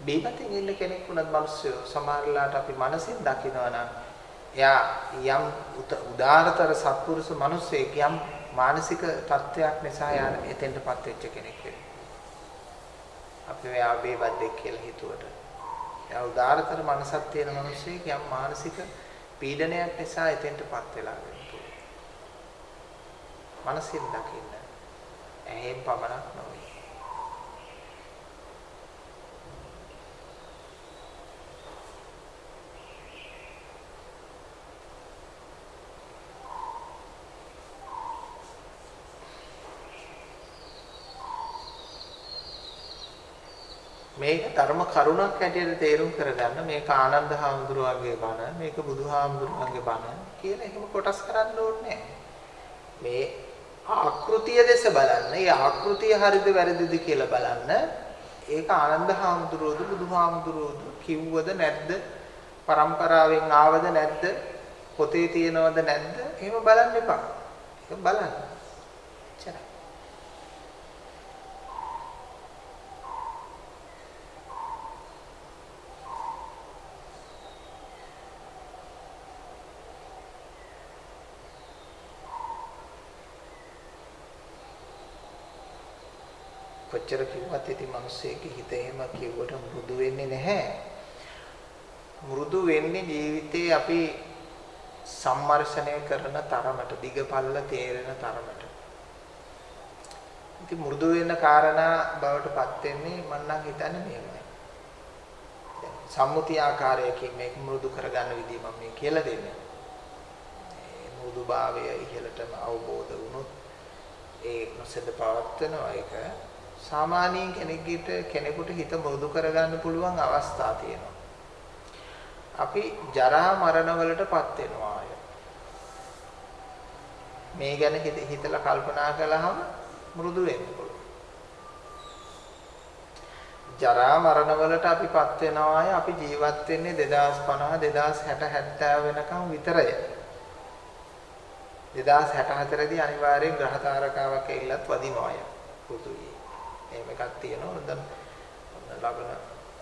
බීපතින් ඉන්න කෙනෙක් වුණත් මිනිස්සු සමහරලාට අපි මනසින් දකිනවා නම් එයා යම් උදාරතර සත්පුරුෂ මිනිසෙක් යම් මානසික තත්ත්වයක් නිසා යා එතෙන්ටපත් වෙච්ච කෙනෙක් වෙනවා. අපි මෙයා බේබද්දෙක් කියලා හිතුවට. එයා උදාරතර මනසක් තියෙන මිනිසෙක් යම් මානසික පීඩනයක් නිසා එතෙන්ටපත් වෙලා වෙනවා. මනසින් දකින්න. ඇහෙන් පමණක් නොවේ. මේක ධර්ම කරුණක් හැටියට තේරුම් කරගන්න මේක ආනන්ද හාමුදුරුවන්ගේ බණ මේක බුදුහාමුදුරුවන්ගේ බණ කියලා එහෙම කොටස් කරන්න ඕනේ මේ ආකෘතිය දෙස බලන්න. ඒ ආකෘතිය හරිද වැරදිද කියලා බලන්න. ඒක ආනන්ද හාමුදුරුවෝද බුදුහාමුදුරුවෝද කිව්වද නැද්ද? પરම්පරාවෙන් ආවද නැද්ද? පොතේ තියෙනවද නැද්ද? එහෙම බලන්න එපා. ඒක බලන්න. එච්චරයි. කොච්චර කිව්වත් ඉතින් මිනිස්සෙගේ හිත එහෙම කිව්වට මෘදු වෙන්නේ නැහැ. මෘදු වෙන්නේ ජීවිතේ අපි සම්මර්ෂණය කරන තරමට දිගපල්ල තේරෙන තරමට. ඉතින් මෘදු වෙන කාරණා බවට පත් වෙන්නේ මම නම් හිතන්නේ මෙහෙමයි. දැන් සම්මුති ආකාරයකින් මේක මෘදු කරගන්න විදිය මම මේ කියලා දෙන්නේ. මේ මෘදුභාවය ඉහළටම අවබෝධ වුණොත් ඒ නොසෙද පවත්වනවා ඒක සාමාන්‍යයෙන් කෙනෙකුට කෙනෙකුට හිත මෘදු කරගන්න පුළුවන් අවස්ථා තියෙනවා. අපි ජරා මරණ වලටපත් වෙනවා අය. මේ ගැන හිතලා කල්පනා කළාම මෘදු වෙන්න පුළුවන්. ජරා මරණ වලට අපිපත් වෙනවා අය අපි ජීවත් වෙන්නේ 2050 2060 70 වෙනකම් විතරයි. 2064 දී අනිවාර්යෙන් ග්‍රහ තාරකාවක් ඇවිල්ලත් වදිනවා අය. පෘථුවියේ. එහෙම එකක් තියෙනවා. දැන් ලබන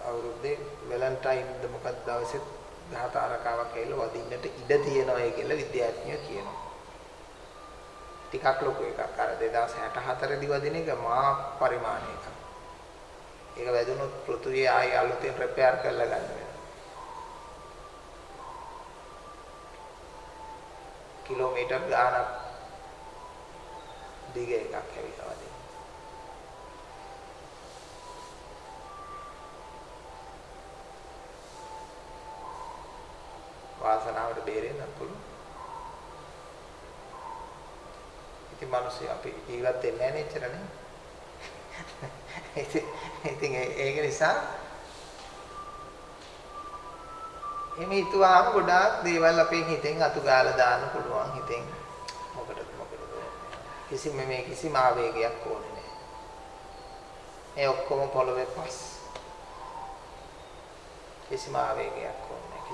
අවුරුද්දේ වැලන්ටයින්ද මොකක්ද දවසේ ගහතාරකාවක් ඇවිල්ලා වදින්නට ඉඩ තියෙනවා කියලා විද්‍යාඥයෝ කියනවා. ටිකක් ලොකු එකක්. අර 2064 දී වදින එක මා පරිමාණයක. ඒක වැදුනොත් පෘථුවිය ආයි අලුතෙන් රිපෙයාර් කරලා ගන්න වෙනවා. කිලෝමීටර් ගාණක් දිග එකක් ඇවිල්ලා වදින. වාසනාවට බේරෙන්න පුළුවන්. ඉතින් මිනිස්සු අපි ජීවත් වෙන්නේ නැහැ නෙච්චරනේ. ඉතින් ඒක නිසා එමෙ හිතුවාම ගොඩාක් දේවල් අපේ හිතෙන් අතු ගාලා දාන්න පුළුවන් හිතෙන්. මොකටද මොකටද කිසිම මේ කිසිම ආවේගයක් ඕනේ නැහැ. මේ ඔක්කොම පොළවේ පස්. කිසිම ආවේගයක් ඕනේ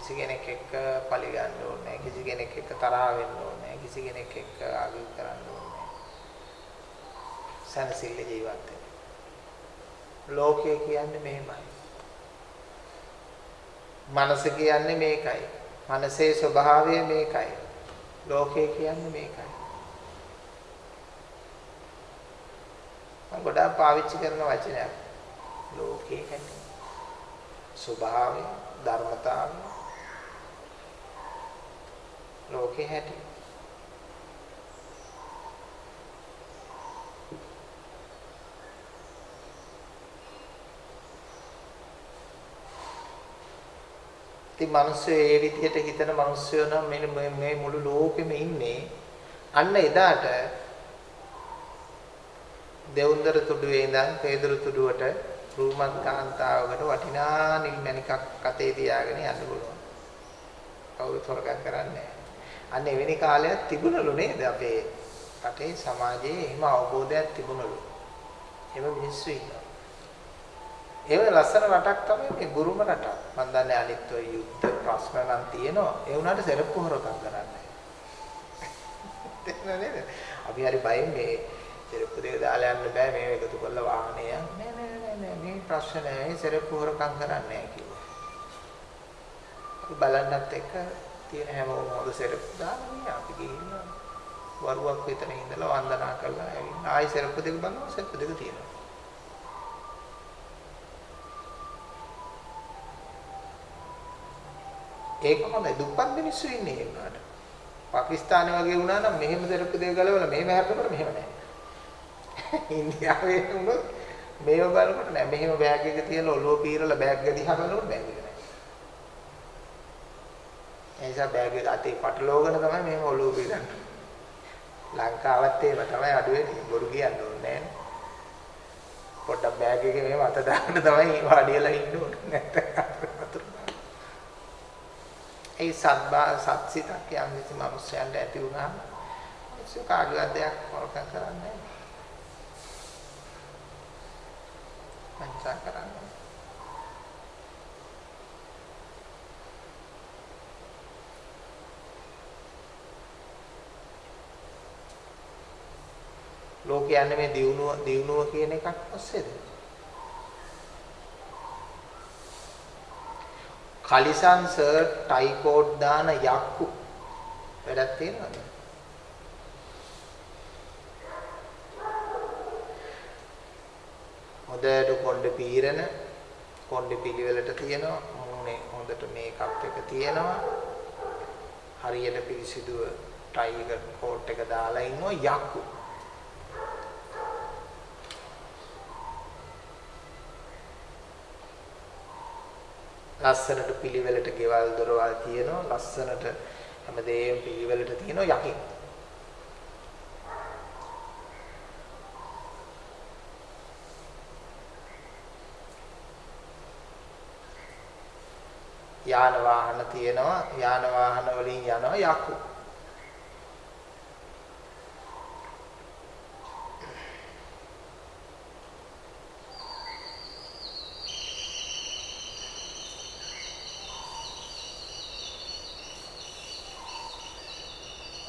කිසි කෙනෙක් එක්ක පලි ගන්න ඕනේ කිසි කෙනෙක් එක්ක තරහ වෙන්න ඕනේ කිසි කෙනෙක් එක්ක ආගිය කරන්න ඕනේ සනසිල්ල ජීවත් වෙන්න. ලෝකය කියන්නේ මෙහෙමයි. මනස කියන්නේ මේකයි. මනසේ ස්වභාවය මේකයි. ලෝකය කියන්නේ මේකයි. මම ගොඩාක් පාවිච්චි කරන වචනයක්. ලෝකේ කියන්නේ ස්වභාවය ධර්මතාවය ලෝකේ හැටි ඉතින් මිනිස්සු ඒ විදිහට හිතන මිනිස්සු නම් මේ මේ මුළු ලෝකෙම ඉන්නේ අන්න එදාට දෙවුන්දර තුඩුවේ ඉඳන් පේදුරු තුඩුවට රූමත් කාන්තාවකට වටිනා නිල් මණිකක් අතේ තියාගෙන යන්න පුළුවන්. කවුරුත් හොරගම් කරන්නේ අන්න එවැනි කාලයක් තිබුණලු නේද අපේ රටේ සමාජයේ එහෙම අවබෝධයක් තිබුණලු. එහෙම මිනිස්සු ඉන්නවා. ඒ ලස්සන රටක් තමයි මේ බුරුම රටක්. මම දන්නේ අනිත් ඔය යුද්ධ ප්‍රශ්න නම් තියෙනවා. ඒ වුණාට සෙරප්පු හොරකම් කරන්නේ. නේද? අපි හරි බයෙන් මේ සෙරප්පු දෙක දාලා යන්න බෑ මේ එකතු කරලා වාහනේ යන්නේ නෑ නෑ නෑ මේ ප්‍රශ්න නෑ සෙරප්පු හොරකම් කරන්නේ නෑ කිව්වා. අපි බලන්නත් එක්ක තියෙන හැමෝම හොඳ සෙරප්පු දාලා අපි ගිහින් වරුවක් විතර ඉඳලා වන්දනා කරලා ඇවිල්ලා ආයි සෙරප්පු දෙක බලනවා සෙරප්පු දෙක තියෙනවා. ඒක හොඳයි දුප්පත් මිනිස්සු ඉන්නේ ඒ වුණාට. පාකිස්තානේ වගේ වුණා නම් මෙහෙම සෙරප්පු දෙක ගලවලා මෙහෙම හැප්පෙනකොට මෙහෙම නෑ. ඉන්දියාවේ වුණොත් මේව බලනකොට නෑ මෙහෙම බෑග් එක තියලා ඔළුව පීරලා බෑග් එක දිහා බලනකොට බෑග් එක නෑ. ඒ නිසා බෑග් එක අතේ පටලවගෙන තමයි මෙහෙම ඔළුව පීරන්නේ. ලංකාවත් එහෙම තමයි අඩු වෙන්නේ. බොරු කියන්න ඕනේ නෑනේ. පොඩ්ඩක් බෑග් එකේ මෙහෙම අත දාන්න තමයි වාඩිලා ඉන්න ඕනේ නැත්නම් වතුර ඒ සත්බා සත්සිතක් යම් කිසි මිනිස්යන්ට ඇති වුණාම මිනිස්සු කාගේවත් දෙයක් හොරකම් කරන්නේ නැහැ. පංචා කරන්නේ. ලෝකේ යන්නේ මේ දියුණුව දියුණුව කියන එකක් ඔස්සේද? කලිසන් සර්ට් ටයි කෝඩ් දාන යක්කු වැඩක් තියෙනවද? හොඳට කොණ්ඩ පීරන කොණ්ඩ පිළිවෙලට තියෙනවා මූණේ හොඳට මේකප් එක තියෙනවා හරියට පිරිසිදුව ටයි එක කෝට් එක දාලා ඉන්නවා යක්කු ලස්සනට පිළිවෙලට ගෙවල් දොරවල් තියෙනවා ලස්සනට හැමදේම පිළිවෙලට තියෙනවා යකින්. යාන වාහන තියෙනවා යාන වාහන වලින් යනවා යකු.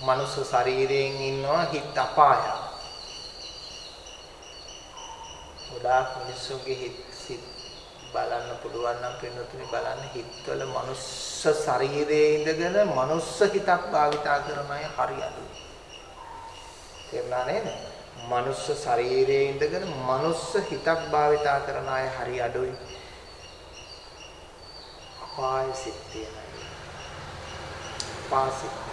මනුස්ස ශරීරයෙන් ඉන්නවා හිත අපාය. ගොඩාක් මිනිස්සුන්ගේ හිත සිත් බලන්න පුළුවන් නම් පින්නතුනි බලන්න හිතවල මනුස්ස ශරීරයේ ඉඳගෙන මනුස්ස හිතක් භාවිතා කරන අය හරි අඩුයි. තේරුණා නේද? මනුස්ස ශරීරයේ ඉඳගෙන මනුස්ස හිතක් භාවිතා කරන අය හරි අඩුයි. අපාය සිත් තියෙන අය. පාසිත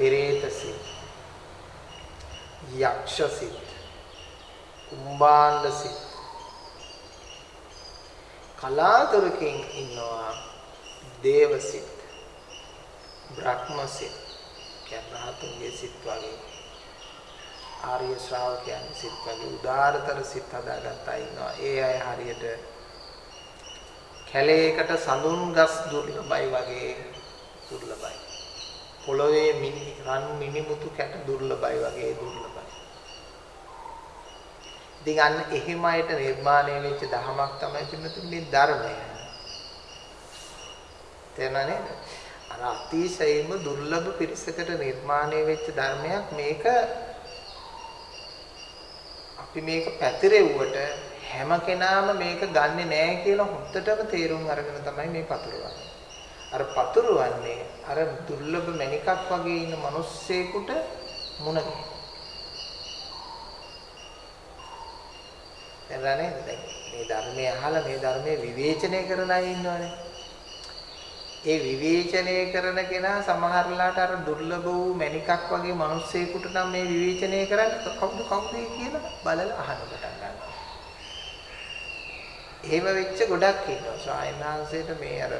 පෙරේත සිත් යක්ෂ සිත් කුම්භාණ්ඩ සිත් කලාතුරකින් ඉන්නවා දේව සිත් බ්‍රහ්ම සිත් කියන්නේ රහතුන්ගේ සිත් වගේ. ආර්ය ශ්‍රාවකයන් සිත් වගේ උදාාරතර සිත් හදාගත්ත අය ඉන්නවා. ඒ අය හරියට කැලේකට සඳුන් ගස් දුර්ලභයි වගේ දුර්ලභයි. පොළොවේ මිනි රන් මිනිමුතු කැට දුර්ලභයි වගේ දුර්ලභයි. ඉතින් අන්න එහෙම අයට නිර්මාණය වෙච්ච දහමක් තමයි පින්නතුනේ ධර්මය. තේරුණා නේද? අර අතිශයින්ම දුර්ලභ පිරිසකට නිර්මාණය වෙච්ච ධර්මයක් මේක අපි මේක පැතිරෙව්වට හැම කෙනාම මේක ගන්නෙ නෑ කියලා හොත්තටම තේරුම් අරගෙන තමයි මේ පතුරවන්නේ. අර පතුරවන්නේ අර දුර්ලභ මණිකක් වගේ ඉන්න මිනිස්සෙකුට මුණ ගැහෙන. එරණේ දැන් මේ ධර්මය අහලා මේ ධර්මයේ විවේචනය කරන අය ඉන්නවනේ. ඒ විවේචනය කරන කෙනා සමහරලාට අර දුර්ලභ වූ මණිකක් වගේ මිනිස්සෙකුට නම් මේ විවේචනය කරන්නේ කවුද කවුද කියලා බලලා අහන්න පටන් ගන්නවා. එහෙම වෙච්ච ගොඩක් ඉන්නවා. සායනාංශයට මේ අර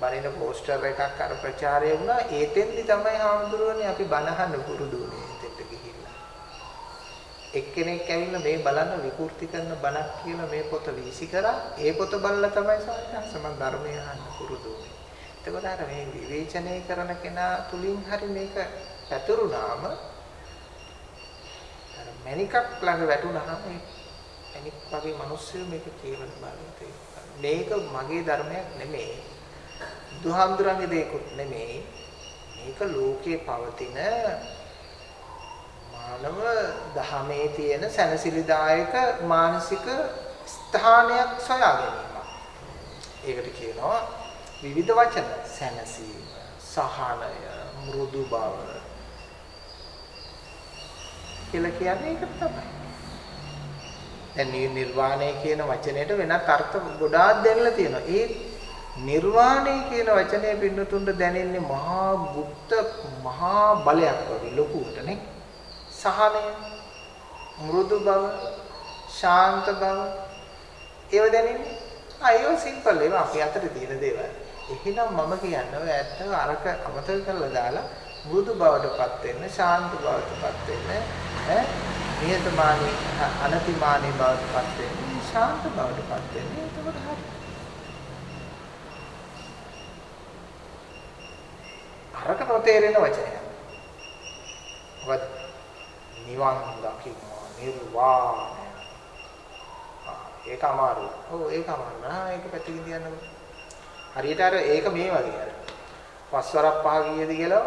බණින පෝස්ටර් එකක් අර ප්‍රචාරය වුණා. ඒතෙන්දි තමයි හාමුදුරුවනේ අපි බණහන්න පුරුදු වුණේ එතෙන්ට ගිහිල්ලා. එක්කෙනෙක් ඇවිල්ලා මේ බලන්න විකෘති කරන බණක් කියලා මේ පොත වීසි කරා. ඒ පොත බලලා තමයි සාහිත්‍ය මම ධර්මය අහන්න පුරුදු වුණේ එතකොට අර මේ විවේචනය කරන කෙනා තුලින් හරි මේක පැතුරුනාම අර මණිකක් ළඟ වැටුනහම මේ මණික් වගේ මිනිස්සු මේක කියවන බලන්නේ මේක මගේ ධර්මයක් නෙමෙයි. බුදුහාමුදුරන්ගේ දෙයක්වත් නෙමෙයි මේක ලෝකේ පවතින මානව දහමේ තියෙන සැනසිලිදායක මානසික ස්ථානයක් සොයා ගැනීම. ඒකට කියනවා විවිධ වචන සැනසීම, සහනය, මෘදු බව කියලා කියන්නේ ඒක තමයි. දැන් නිර්වාණය කියන වචනයට වෙනත් අර්ථ ගොඩාක් දෙන්නලා තියෙනවා. ඒ නිර්වාණය කියන වචනේ පින්නතුන්ට දැනෙන්නේ මහා ගුප්ත මහා බලයක් වගේ ලොකුවට නේ. සහනය, මෘදු බව, ශාන්ත බව ඒව දැනෙන්නේ. ආ ඒව සිම්පල් ඒවා අපි අතට තියෙන දේවල්. එහෙනම් මම කියන්නේ ඔය ඇත්ත අරක අමතක කරලා දාලා මෘදු බවටපත් වෙන්න, ශාන්ත බවටපත් වෙන්න, ඈ නිහතමානී අනතිමානී බවට පත් වෙන්නේ ශාන්ත බවට පත් වෙන්නේ එතකොට හරි. අරක නොතේරෙන වචනයක්. මොකද නිවන් දකින්නවා නිර්වාණය. ආ ඒක අමාරුයි. ඔව් ඒක අමාරුයි. ආ ඒක පැත්තකින් තියන්නකො. හරියට අර ඒක මේ වගේ අර. පස්වරක් පහ කීයද කියලා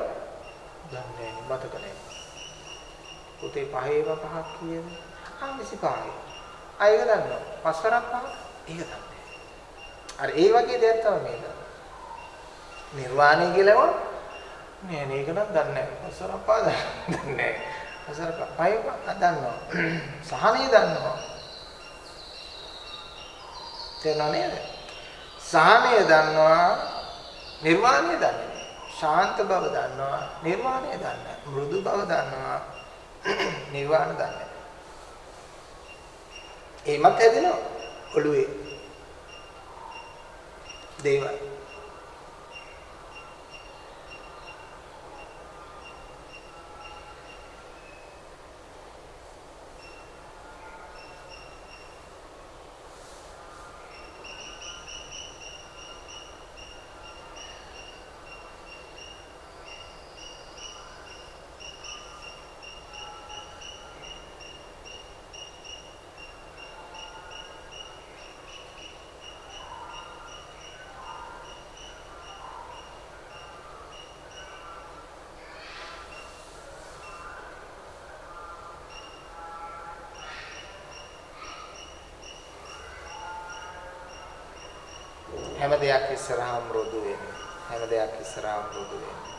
දන්නේ නැහැ මතක නැහැ. පුතේ පහේම පහක් කීයද? ආ 25යි. ආ ඒක දන්නවා. පස්වරක් පහ ඒක දන්නේ. අර ඒ වගේ දෙයක් තමයි මේක. නිර්වාණය කියලාම නෑ මේක නම් දන්නේ නැහැ. පස්වරක් පහ දන්නේ නැහැ. පස්වරක් පහේ පහ දන්නවා. සහනය දන්නවා. තේරෙනව නේද? සහනය දන්නවා නිර්වාණය දන්නේ ශාන්ත බව දන්නවා නිර්වාණය දන්නේ මෘදු බව දන්නවා නිර්වාණ දන්නේ ඒමත් හැදෙනවා ඔළුවේ දේවල් හැම දෙයක් ඉස්සරහා මෘදු වෙන්නේ. හැම දෙයක් ඉස්සරහා මෘදු වෙන්නේ.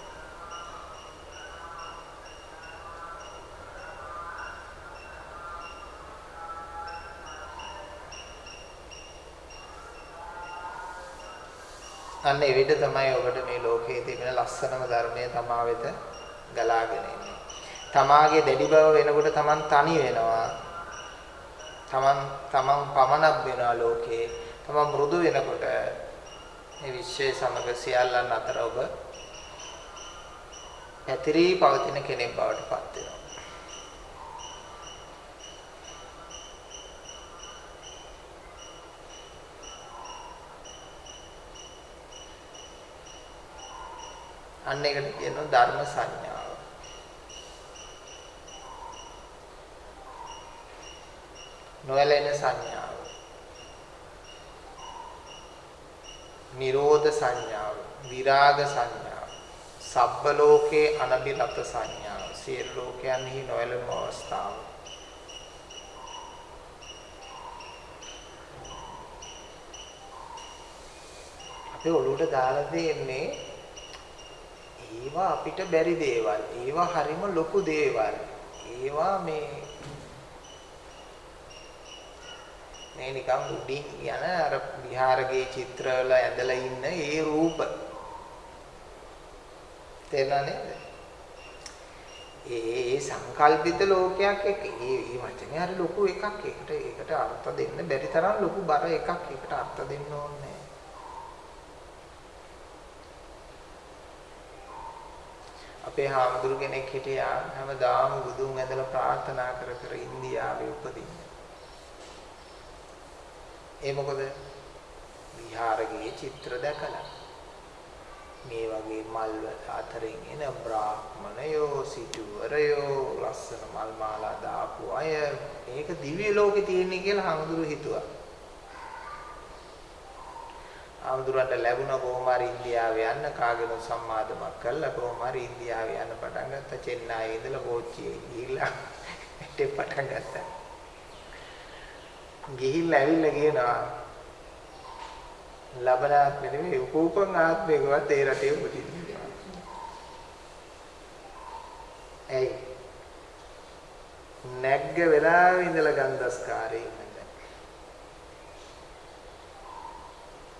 අන්න ඒ විදිහ තමයි ඔබට මේ ලෝකයේ තිබෙන ලස්සනම ධර්මය තමා වෙත ගලාගෙන එන්නේ. තමාගේ දැඩි බව වෙනකොට Taman තනි වෙනවා. Taman Taman පමණක් වෙනවා ලෝකේ. Taman මෘදු වෙනකොට මේ විශ්වයේ සමග සියල්ලන් අතර ඔබ පැතිරී පවතින කෙනෙක් බවට පත් වෙනවා. අන්න ඒකට කියනවා ධර්ම සංඥාව. නොයැලෙන සංඥාව. නිරෝධ සංඥාව, විරාග සංඥාව, සබ්බ ලෝකේ අනබිරත සංඥාව, සියලු ලෝකයන්හි නොයැලෙන අවස්ථාව. අපේ ඔළුවට දාලා දෙන්නේ ඒවා අපිට බැරි දේවල්. ඒවා හරිම ලොකු දේවල්. ඒවා මේ මේ නිකන් උඩින් යන අර විහාරගේ චිත්‍රවල ඇඳලා ඉන්න ඒ රූප. තේරුණා නේද? ඒ ඒ සංකල්පිත ලෝකයක් එක්ක ඒ ඒ වචනේ හරි ලොකු එකක්. ඒකට ඒකට අර්ථ දෙන්න බැරි තරම් ලොකු බර එකක්. ඒකට අර්ථ දෙන්න ඕනේ අපේ හාමුදුරු කෙනෙක් හිටියා හැමදාම බුදුන් ඇදලා ප්‍රාර්ථනා කර කර ඉන්දියාවේ උපදින්න. ඒ මොකද? විහාරයේ චිත්‍ර දැකලා. මේ වගේ මල් අතරින් එන බ්‍රාහ්මණයෝ සිටුවරයෝ ලස්සන මල් මාලා දාපු අය. මේක දිව්‍ය ලෝකේ තියෙන්නේ කියලා හාමුදුරු හිතුවා. හාමුදුරන්ට ලැබුණ කොහොම හරි ඉන්දියාවේ යන්න. කාගෙන සම්මාදමක් කළා. කොහොම හරි ඉන්දියාවේ යන්න පටන් ගත්තා. චෙන්නයියේ ඉඳලා කෝච්චියේ ගිහිල්ලා හිටේ පටන් ගත්තා. ගිහිල්ලා ඇවිල්ලා කියනවා ලබනාත්මෙ නෙමෙයි උපෝපන් ආත්මයකවත් ඒ රටේ උපදින්නේ. ඇයි? නැග්ග වෙලාවේ ඉඳලා ගන්ධස්කාරේ ඉන්නේ.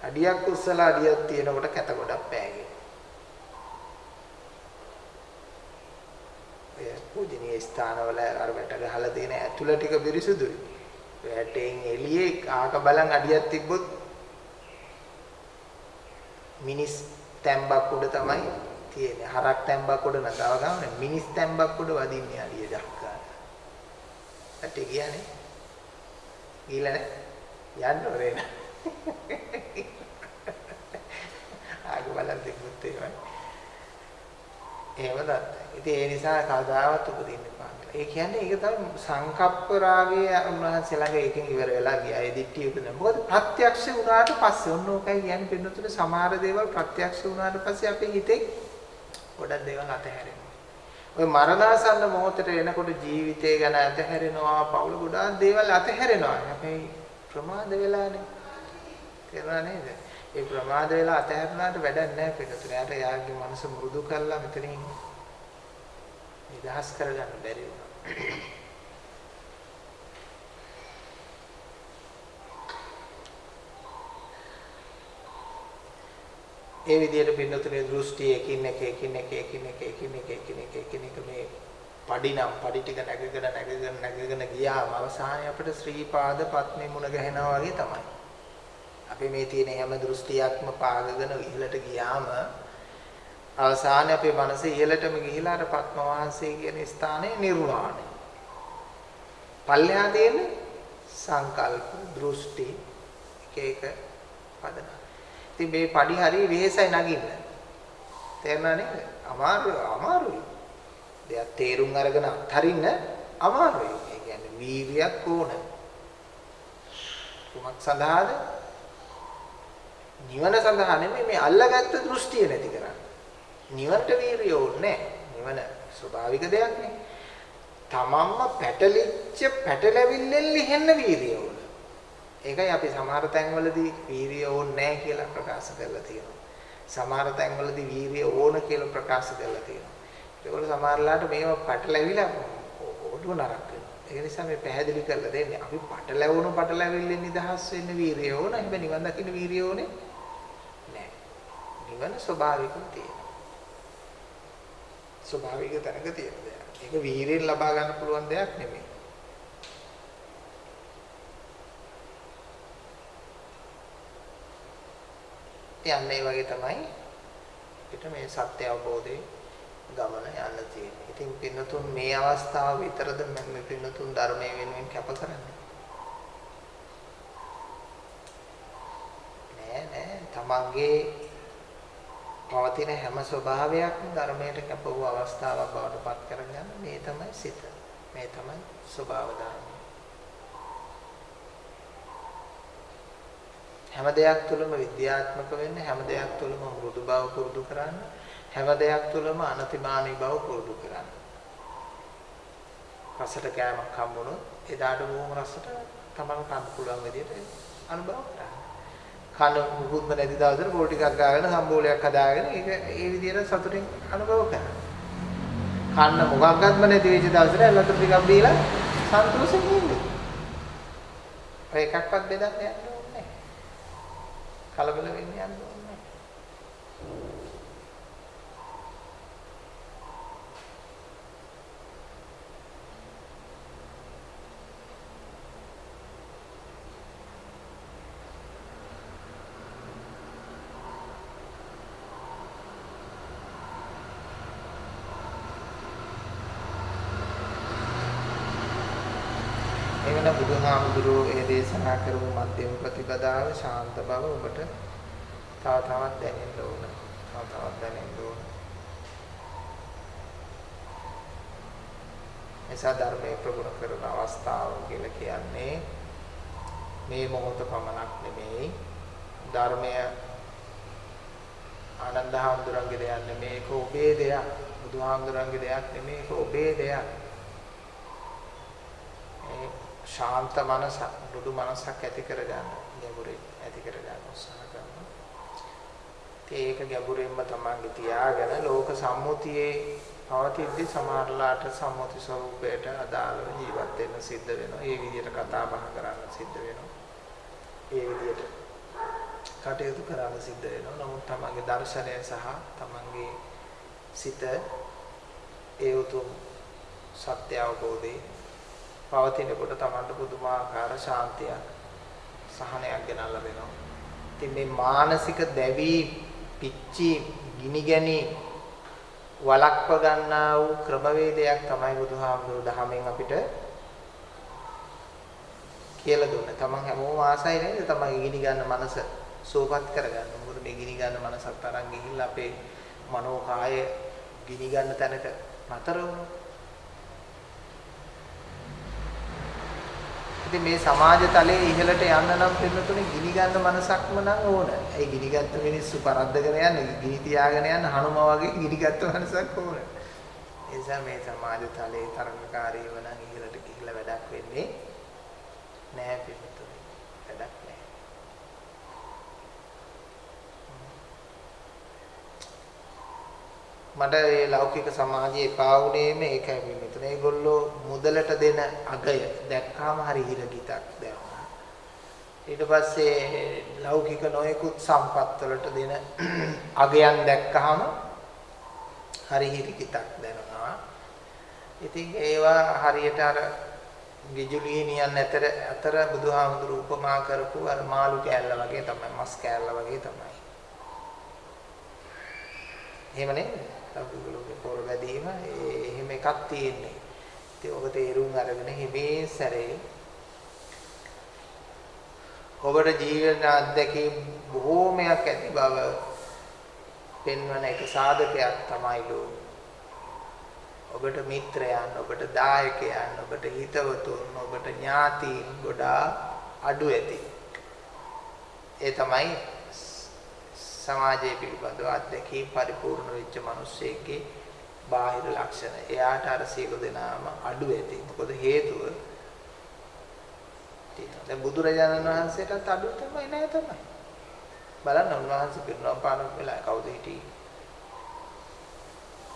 අඩියක් උස්සලා අඩියක් තියෙනකොට කැත ගොඩක් පෑගේ. ඒ පූජනීය ස්ථානවල අර වැට ගහලා තියෙන ඇතුළ ටික පිරිසුදුයි. වැටෙන් එළියේ ආක බලන් අඩියක් තිබ්බොත් මිනිස් තැම්බක් උඩ තමයි තියෙන්නේ. හරක් තැම්බක් උඩ නතාව ගාමනේ මිනිස් තැම්බක් උඩ වදින්නේ අඩිය දක්වා. කට්ටිය ගියානේ. ගිහලා නේ? යන්න ඕනේ නේද? ආග බලන් දෙකුත් ඒවයි. එහෙමද? ඉතින් ඒ නිසා කවදාවත් උපදින්න එපා. ඒ කියන්නේ ඒක තමයි සංකප්ප රාගය උන්වහන්සේ ළඟ එකෙන් ඉවර වෙලා ගියා. ඒ දිට්ඨිය උපදින. මොකද ප්‍රත්‍යක්ෂ වුණාට පස්සේ ඔන්න ඕකයි කියන්නේ පින්නතුනේ සමහර දේවල් ප්‍රත්‍යක්ෂ වුණාට පස්සේ අපේ හිතේ ගොඩක් දේවල් අතහැරෙනවා. ඔය මරණාසන්න මොහොතට එනකොට ජීවිතය ගැන අතහැරෙනවා, පවුල ගොඩාක් දේවල් අතහැරෙනවා. හැබැයි ප්‍රමාද වෙලානේ. තේරුණා නේද? ඒ ප්‍රමාද වෙලා අතහැරුණාට වැඩක් නැහැ පිටුතුනේ. යාට යාගේ මනස මෘදු කරලා මෙතනින් නිදහස් කරගන්න බැරි වුණා. ඒ විදිහට පින්නතුනේ දෘෂ්ටි එකින් එක එකින් එක එකින් එක එකින් එක එකින් එක එකින් එක මේ පඩිනම් පඩි ටික නැගගෙන නැගගෙන නැගගෙන ගියාම අවසානයේ අපිට ශ්‍රී පාද පත්මේ මුණ ගැහෙනවා වගේ තමයි. අපි මේ තියෙන හැම දෘෂ්ටියක්ම පාගගෙන ඉහළට ගියාම අවසානයේ අපේ මනස ඉහළටම ගිහිලා අර පත්ම වහන්සේ කියන ස්ථානයේ නිර්වාණය. පල්ලෙහා තියෙන සංකල්ප දෘෂ්ටි එක එක පදන. ඉතින් මේ padi හරි වෙහෙසයි නගින්න. තේරුණා නේද? අමාරු අමාරුයි. දෙයක් තේරුම් අරගෙන අත්හරින්න අමාරුයි. ඒ කියන්නේ වීර්යයක් ඕන. කුමක් සඳහාද? නිවන සඳහා නෙමෙයි මේ අල්ලගත්ත දෘෂ්ටිය නැති කරන්න. නිවනට වීරිය ඕනේ නිවන ස්වභාවික දෙයක් නේ. තමන්ම පැටලිච්ච පැටලැවිල්ලෙන් ලිහෙන්න වීරිය ඕන. ඒකයි අපි සමහර තැන්වලදී වීරිය ඕනේ නැහැ කියලා ප්‍රකාශ කරලා තියෙනවා. සමහර තැන්වලදී වීරිය ඕන කියලා ප්‍රකාශ කරලා තියෙනවා. ඒකවල සමහරලාට මේව පැටලැවිලා ඔඩුව නරක වෙනවා. ඒ නිසා මේ පැහැදිලි කරලා දෙන්නේ අපි පැටලැවුණු පැටලැවිල්ලෙන් නිදහස් වෙන්න වීරිය ඕන. හැබැයි නිවන් දකින්න වීරිය ඕනේ නැහැ. නිවන ස්වභාවිකව තියෙනවා. ස්වභාවික තැනක තියෙන දෙයක්. ඒක වීරියෙන් ලබා ගන්න පුළුවන් දෙයක් නෙමෙයි. යන්නේ වගේ තමයි අපිට මේ සත්‍ය අවබෝධයේ ගමන යන්න තියෙන්නේ. ඉතින් පින්නතුන් මේ අවස්ථාව විතරද මේ පින්නතුන් ධර්මයේ වෙනුවෙන් කැප කරන්නේ? නෑ නෑ තමන්ගේ පවතින හැම ස්වභාවයක්ම ධර්මයට කැප වූ අවස්ථාවක් බවට පත් කරගන්න මේ තමයි සිත. මේ තමයි ස්වභාව ධර්මය. හැම දෙයක් තුළම විද්‍යාත්මක වෙන්න හැම දෙයක් තුළම මෘදු බව පුරුදු කරන්න හැම දෙයක් තුළම අනතිමානී බව පුරුදු කරන්න. රසට කෑමක් හම්බුනොත් එදාට බොහොම රසට තමන් කන්න පුළුවන් විදිහට අනුභව කරන්න. කන මුකුත්ම නැති දවසට පොල් ටිකක් ගාගෙන සම්බෝලයක් හදාගෙන ඒක ඒ විදිහට සතුටින් අනුභව කරන්න. කන්න මොකක්වත්ම නැති වෙච්ච දවසට ලතර ටිකක් දීලා සන්තෝෂෙන් ඉන්න. ඔය එකක්වත් බෙදන්න යන්න ඕනේ නැහැ. කලබල වෙන්න යන්න ඕනේ නැහැ. එවන බුදුහාමුදුරුවෝ ඒ දේශනා කරපු මධ්‍යම ප්‍රතිපදාව ශාන්ත බව ඔබට තව තවත් දැනෙන්න ඕන. තව තවත් දැනෙන්න ඕන. එසා ධර්මයේ ප්‍රගුණ කරන අවස්ථාව කියලා කියන්නේ මේ මොහොත පමණක් නෙමෙයි. ධර්මය ආනන්ද හාමුදුරන්ගේ දෙයක් නෙමෙයි. ඒක ඔබේ දෙයක්. බුදුහාමුදුරන්ගේ දෙයක් නෙමෙයි. ඒක ඔබේ දෙයක්. ඒ ශාන්ත මනස දුදු මනසක් ඇති කරගන්න. ගැඹුරින් ඇති කරගන්න උත්සාහ කරනවා. ඒක ගැඹුරින්ම තමන්ගේ තියාගෙන ලෝක සම්මුතියේ පවතිද්දි සමහරලාට සම්මුති ස්වરૂපයට අදාළව ජීවත් වෙන්න සිද්ධ වෙනවා. ඒ විදිහට කතා බහ කරන්න සිද්ධ වෙනවා. ඒ විදිහට කටයුතු කරන්න සිද්ධ වෙනවා. නමුත් තමන්ගේ දර්ශනය සහ තමන්ගේ සිත ඒ උතුම් සත්‍ය අවබෝධයේ පවතිනකොට Tamanට පුදුමාකාර ශාන්තියක් සහනයක් ගෙනල්ලා දෙනවා. ඉතින් මේ මානසික දැවි පිච්චි ගිනි ගැනි වලක්ව ගන්නා වූ ක්‍රමවේදයක් තමයි බුදුහාමුදුරු දහමෙන් අපිට කියලා දුන්න. තමන් හැමෝම ආසයි නේද? තමන්ගේ ගිනි ගන්න මනස සෝපත් කරගන්න. මොකද මේ ගිනි ගන්න මනසත් අරන් ගිහිල්ලා අපේ මනෝ කාය ගිනි ගන්න තැනට නතර වුණා. ඉතින් මේ සමාජ තලයේ ඉහළට යන්න නම් පින්නතුනේ ගිනි ගන්න මනසක්ම නම් ඕන. ඒ ගිනි ගත්ත මිනිස්සු පරද්දගෙන යන්නේ ගිනි තියාගෙන යන හනුම වගේ ගිනි ගත්ත මනසක් ඕන. ඒ නිසා මේ සමාජ තලයේ තරඟකාරීව නම් ඉහළට ගිහිල්ලා වැඩක් වෙන්නේ නෑ පින්නතුනේ. වැඩක් නෑ. මට මේ ලෞකික සමාජයේ එපා වුණේම ඒකයි පින්නතුනේ. ඒගොල්ලෝ මුදලට දෙන අගය දැක්කාම හරි හිරගිතක් දැනුණා. ඊට පස්සේ ලෞකික නොයෙකුත් සම්පත් වලට දෙන අගයන් දැක්කහම හරි හිරගිතක් දැනුණා. ඉතින් ඒවා හරියට අර ගිජුලිනියන් අතර අතර බුදුහාමුදුරු උපමා කරපු අර මාළු කෑල්ල වගේ තමයි මස් කෑල්ල වගේ තමයි. එහෙම නේද? ලෞකික පොර වැදීම එහෙම එකක් තියෙන්නේ. ඉතින් ඔබ තේරුම් අරගෙන හිමේ සැරේ ඔබට ජීවන අත්දැකීම් බොහෝමයක් ඇති බව පෙන්වන එක සාධකයක් තමයිලු. ඔබට මිත්‍රයන්, ඔබට දායකයන්, ඔබට හිතවතුන්, ඔබට ඥාතීන් ගොඩාක් අඩු ඇති. ඒ තමයි සමාජයේ පිළිබඳව අත්දැකීම් පරිපූර්ණ වෙච්ච මිනිස්සෙක්ගේ බාහිර ලක්ෂණ. එයාට අර සියලු දෙනාම අඩු ඇති. මොකද හේතුව තියෙනවා. දැන් බුදුරජාණන් වහන්සේටත් අඩු තමයි නෑ තමයි. බලන්න උන්වහන්සේ පිරිනොම් පාන වෙලා කවුද හිටියේ?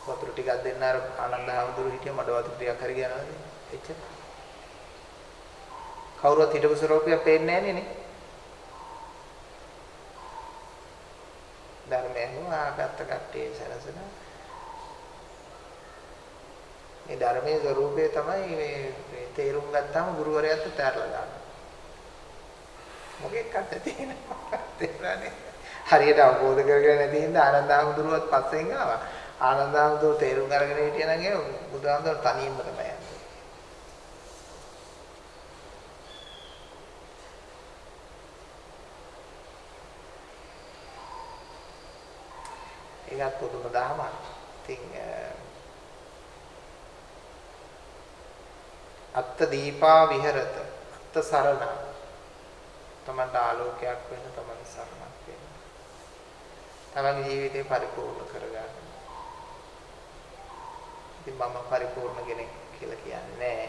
වතුර ටිකක් දෙන්න අර ආනන්ද හැමදුරු හිටිය මඩ වතුර ටිකක් හරි ගියනවාද? එච්චර. කවුරුවත් හිටපු ස්වරූපය පේන්නේ නෑනේ නේ. ධර්මයෙන් ආගත්ත කට්ටිය සැලසෙන මේ ධර්මයේ ස්වરૂපය තමයි මේ තේරුම් ගත්තාම ගුරුවරයාත් තැරලා දානවා. මොකෙක්වත් තියෙනවා. තේරෙන්නේ. හරියට අවබෝධ කරගෙන නැති හින්දා ආනන්දහමඳුරුවත් පස්සෙන් ආවා. ආනන්දහමඳුර තේරුම් අරගෙන හිටියනම් ඒ බුදුහාමුදුර තනියම තමයි යන්නේ. ඒකත් පුදුම දහමක්. ඉතින් අත්ත දීපා විහෙරත. අත්ත සරණ. තමන්ට ආලෝකයක් වෙන තමන් සරණක් වෙන. තමන්ගේ ජීවිතේ පරිපූර්ණ කරගන්න. ඉතින් මම පරිපූර්ණ කෙනෙක් කියලා කියන්නේ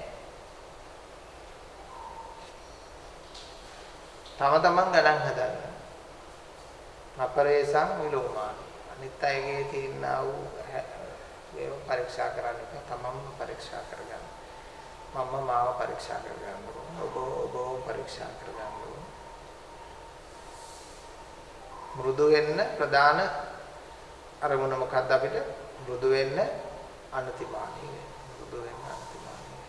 තම තමන් ගණන් හදන්න. අපරේසං විලෝමාන. අනිත් අයගේ තියෙනා වූ ඒව පරීක්ෂා කරන්න එපා. තමන්ම පරීක්ෂා කරගන්න. මම මාව පරීක්ෂා කරගන්න ඕන. ඔබ ඔබව පරීක්ෂා කරගන්න ඕන. මෘදු වෙන්න ප්‍රධාන අරමුණ මොකක්ද අපිට? මෘදු වෙන්න අනතිමානී වෙන්න. මෘදු වෙන්න අනතිමානී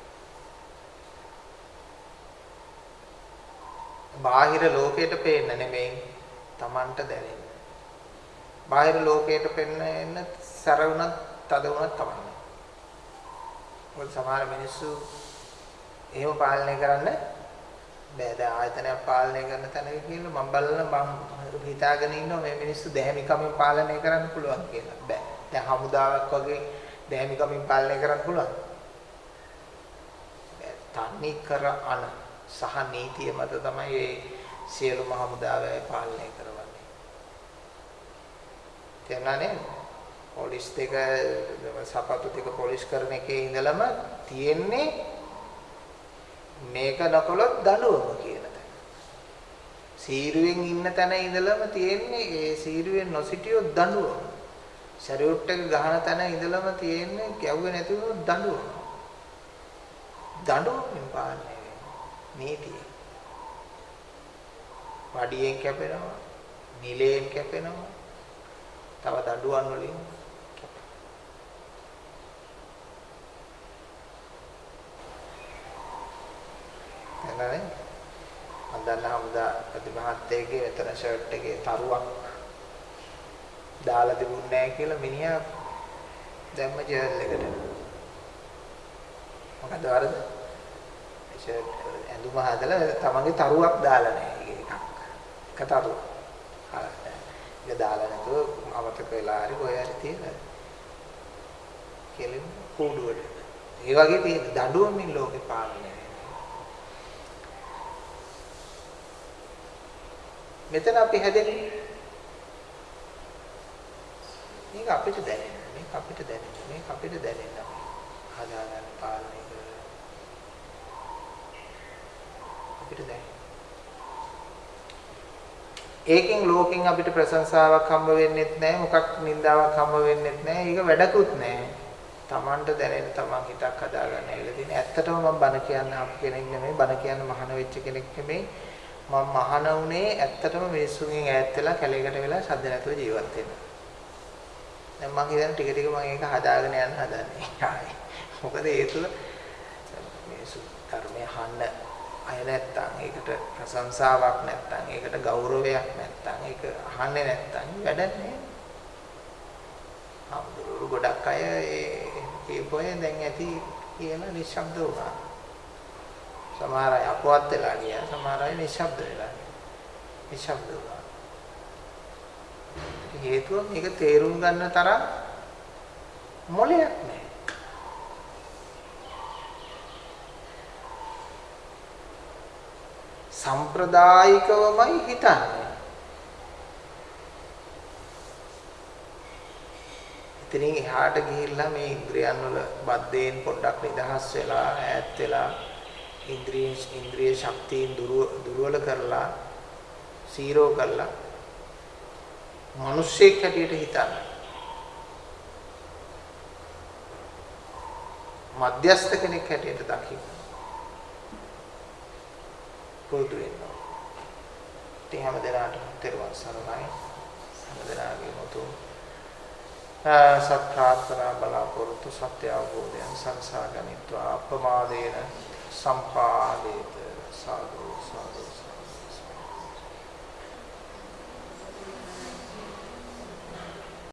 බාහිර ලෝකයට පේන්න නෙමෙයි. Tamanට දැනෙන්න. බාහිර ලෝකයට පෙන්න එන්න සැර වුණත් තද වුණත් කමන්නේ මොකද සමහර මිනිස්සු එහෙම පාලනය කරන්න බෑ. දැන් ආයතනයක් පාලනය කරන තැනක කියලා මම බලන මම හිතාගෙන ඉන්නවා මේ මිනිස්සු දැහැමිකමින් පාලනය කරන්න පුළුවන් කියලා. බෑ. දැන් හමුදාවක් වගේ දැහැමිකමින් පාලනය කරන්න පුළුවන්. තන්නේ කර අන සහ නීතිය මත තමයි මේ සියලුම හමුදාවය පාලනය කරවන්නේ තේරුණා නේද පොලිස් දෙක සපත්තු දෙක පොලිස් කරන එකේ ඉඳලම තියෙන්නේ මේක නකොලොත් දඬුවම කියන තැන. සීරුවෙන් ඉන්න තැන ඉඳලම තියෙන්නේ ඒ සීරුවෙන් නොසිටියොත් දඬුවම. ශරීරොට් එක ගහන තැන ඉඳලම තියෙන්නේ ගැව්වේ නැති වුණොත් දඬුවම. දඬුවමින් පාලනය වෙනවා. නීතිය. වඩියෙන් කැපෙනවා, නිලයෙන් කැපෙනවා. තව දඬුවම් වලින්. එනනේ. මම දන්නා හමුදා ප්‍රතිමහත්තයගේ මෙතන ෂර්ට් එකේ තරුවක් දාලා තිබුණේ නැහැ කියලා මිනිහා දැම්ම ජර්ල් එකට. මොකද වරද? ෂර්ට් ඇඳුම හදලා තමන්ගේ තරුවක් දාලා නැහැ. එකක්. එක තරුවක්. ඒක දාලා නැතුව අමතක වෙලා හරි කොහේ හරි තියෙන. කෙලින් කූඩුවට. ඒ වගේ තියෙන දඬුවමින් ලෝකේ පාලනය මෙතන අපි හැදෙන්නේ මේක අපිට දැනෙන මේක අපිට දැනෙන මේක අපිට දැනෙන අපි හදාගන්න පාලනය කරලා. අපිට දැනෙන ඒකෙන් ලෝකෙන් අපිට ප්‍රශංසාවක් හම්බ වෙන්නෙත් නැහැ මොකක් නින්දාවක් හම්බ වෙන්නෙත් නැහැ ඒක වැඩකුත් නැහැ Tamanට දැනෙන Taman හිතක් හදාගන්න ඇවිල්ලා තියෙන ඇත්තටම මම බන කියන්න අප කෙනෙක් නෙමෙයි බන කියන්න මහාන වෙච්ච කෙනෙක් නෙමෙයි මම මහාන උනේ ඇත්තටම මිනිස්සුන්ගෙන් ඈත් වෙලා කැලේකට වෙලා ශබ්ද නැතුව ජීවත් වෙන්න. දැන් මම හිතන්නේ ටික ටික මම ඒක හදාගෙන යන්න හදන්නේ. ආයි. මොකද ඒ තුල මිනිස්සු ධර්මය අහන්න අය නැත්තම් ඒකට ප්‍රශංසාවක් නැත්තම් ඒකට ගෞරවයක් නැත්තම් ඒක අහන්නේ නැත්තම් වැඩක් නෑ. අමුදුරු ගොඩක් අය ඒ කියපොය දැන් ඇති කියලා නිශ්ශබ්ද වුණා. සමහර අය අපවත් වෙලා ගියා සමහර අය නිශ්ශබ්ද වෙලා නිශ්ශබ්ද වුණා හේතුව මේක තේරුම් ගන්න තරම් මොලයක් නැහැ සම්ප්‍රදායිකවමයි හිතන්නේ ඉතින් එහාට ගිහිල්ලා මේ ඉන්ද්‍රියන් වල බද්දේන් පොඩ්ඩක් නිදහස් වෙලා ඈත් වෙලා ඉන්ද්‍රිය ඉන්ද්‍රිය ශක්තියින් දුර්වල කරලා සීරෝ කරලා මිනිස්සෙක් හැටියට හිතන්න. මධ්‍යස්ථ කෙනෙක් හැටියට දකින්න. පුරුදු වෙන්න. ඉතින් හැම දිනාටම තෙරුවන් සරණයි. හැම දිනාගේම උතුම් සත් ප්‍රාර්ථනා බලාපොරොත්තු සත්‍ය අවබෝධයන් සංසාගනිත්වා අපමාදේන සම්පාදේත සාදු සාදු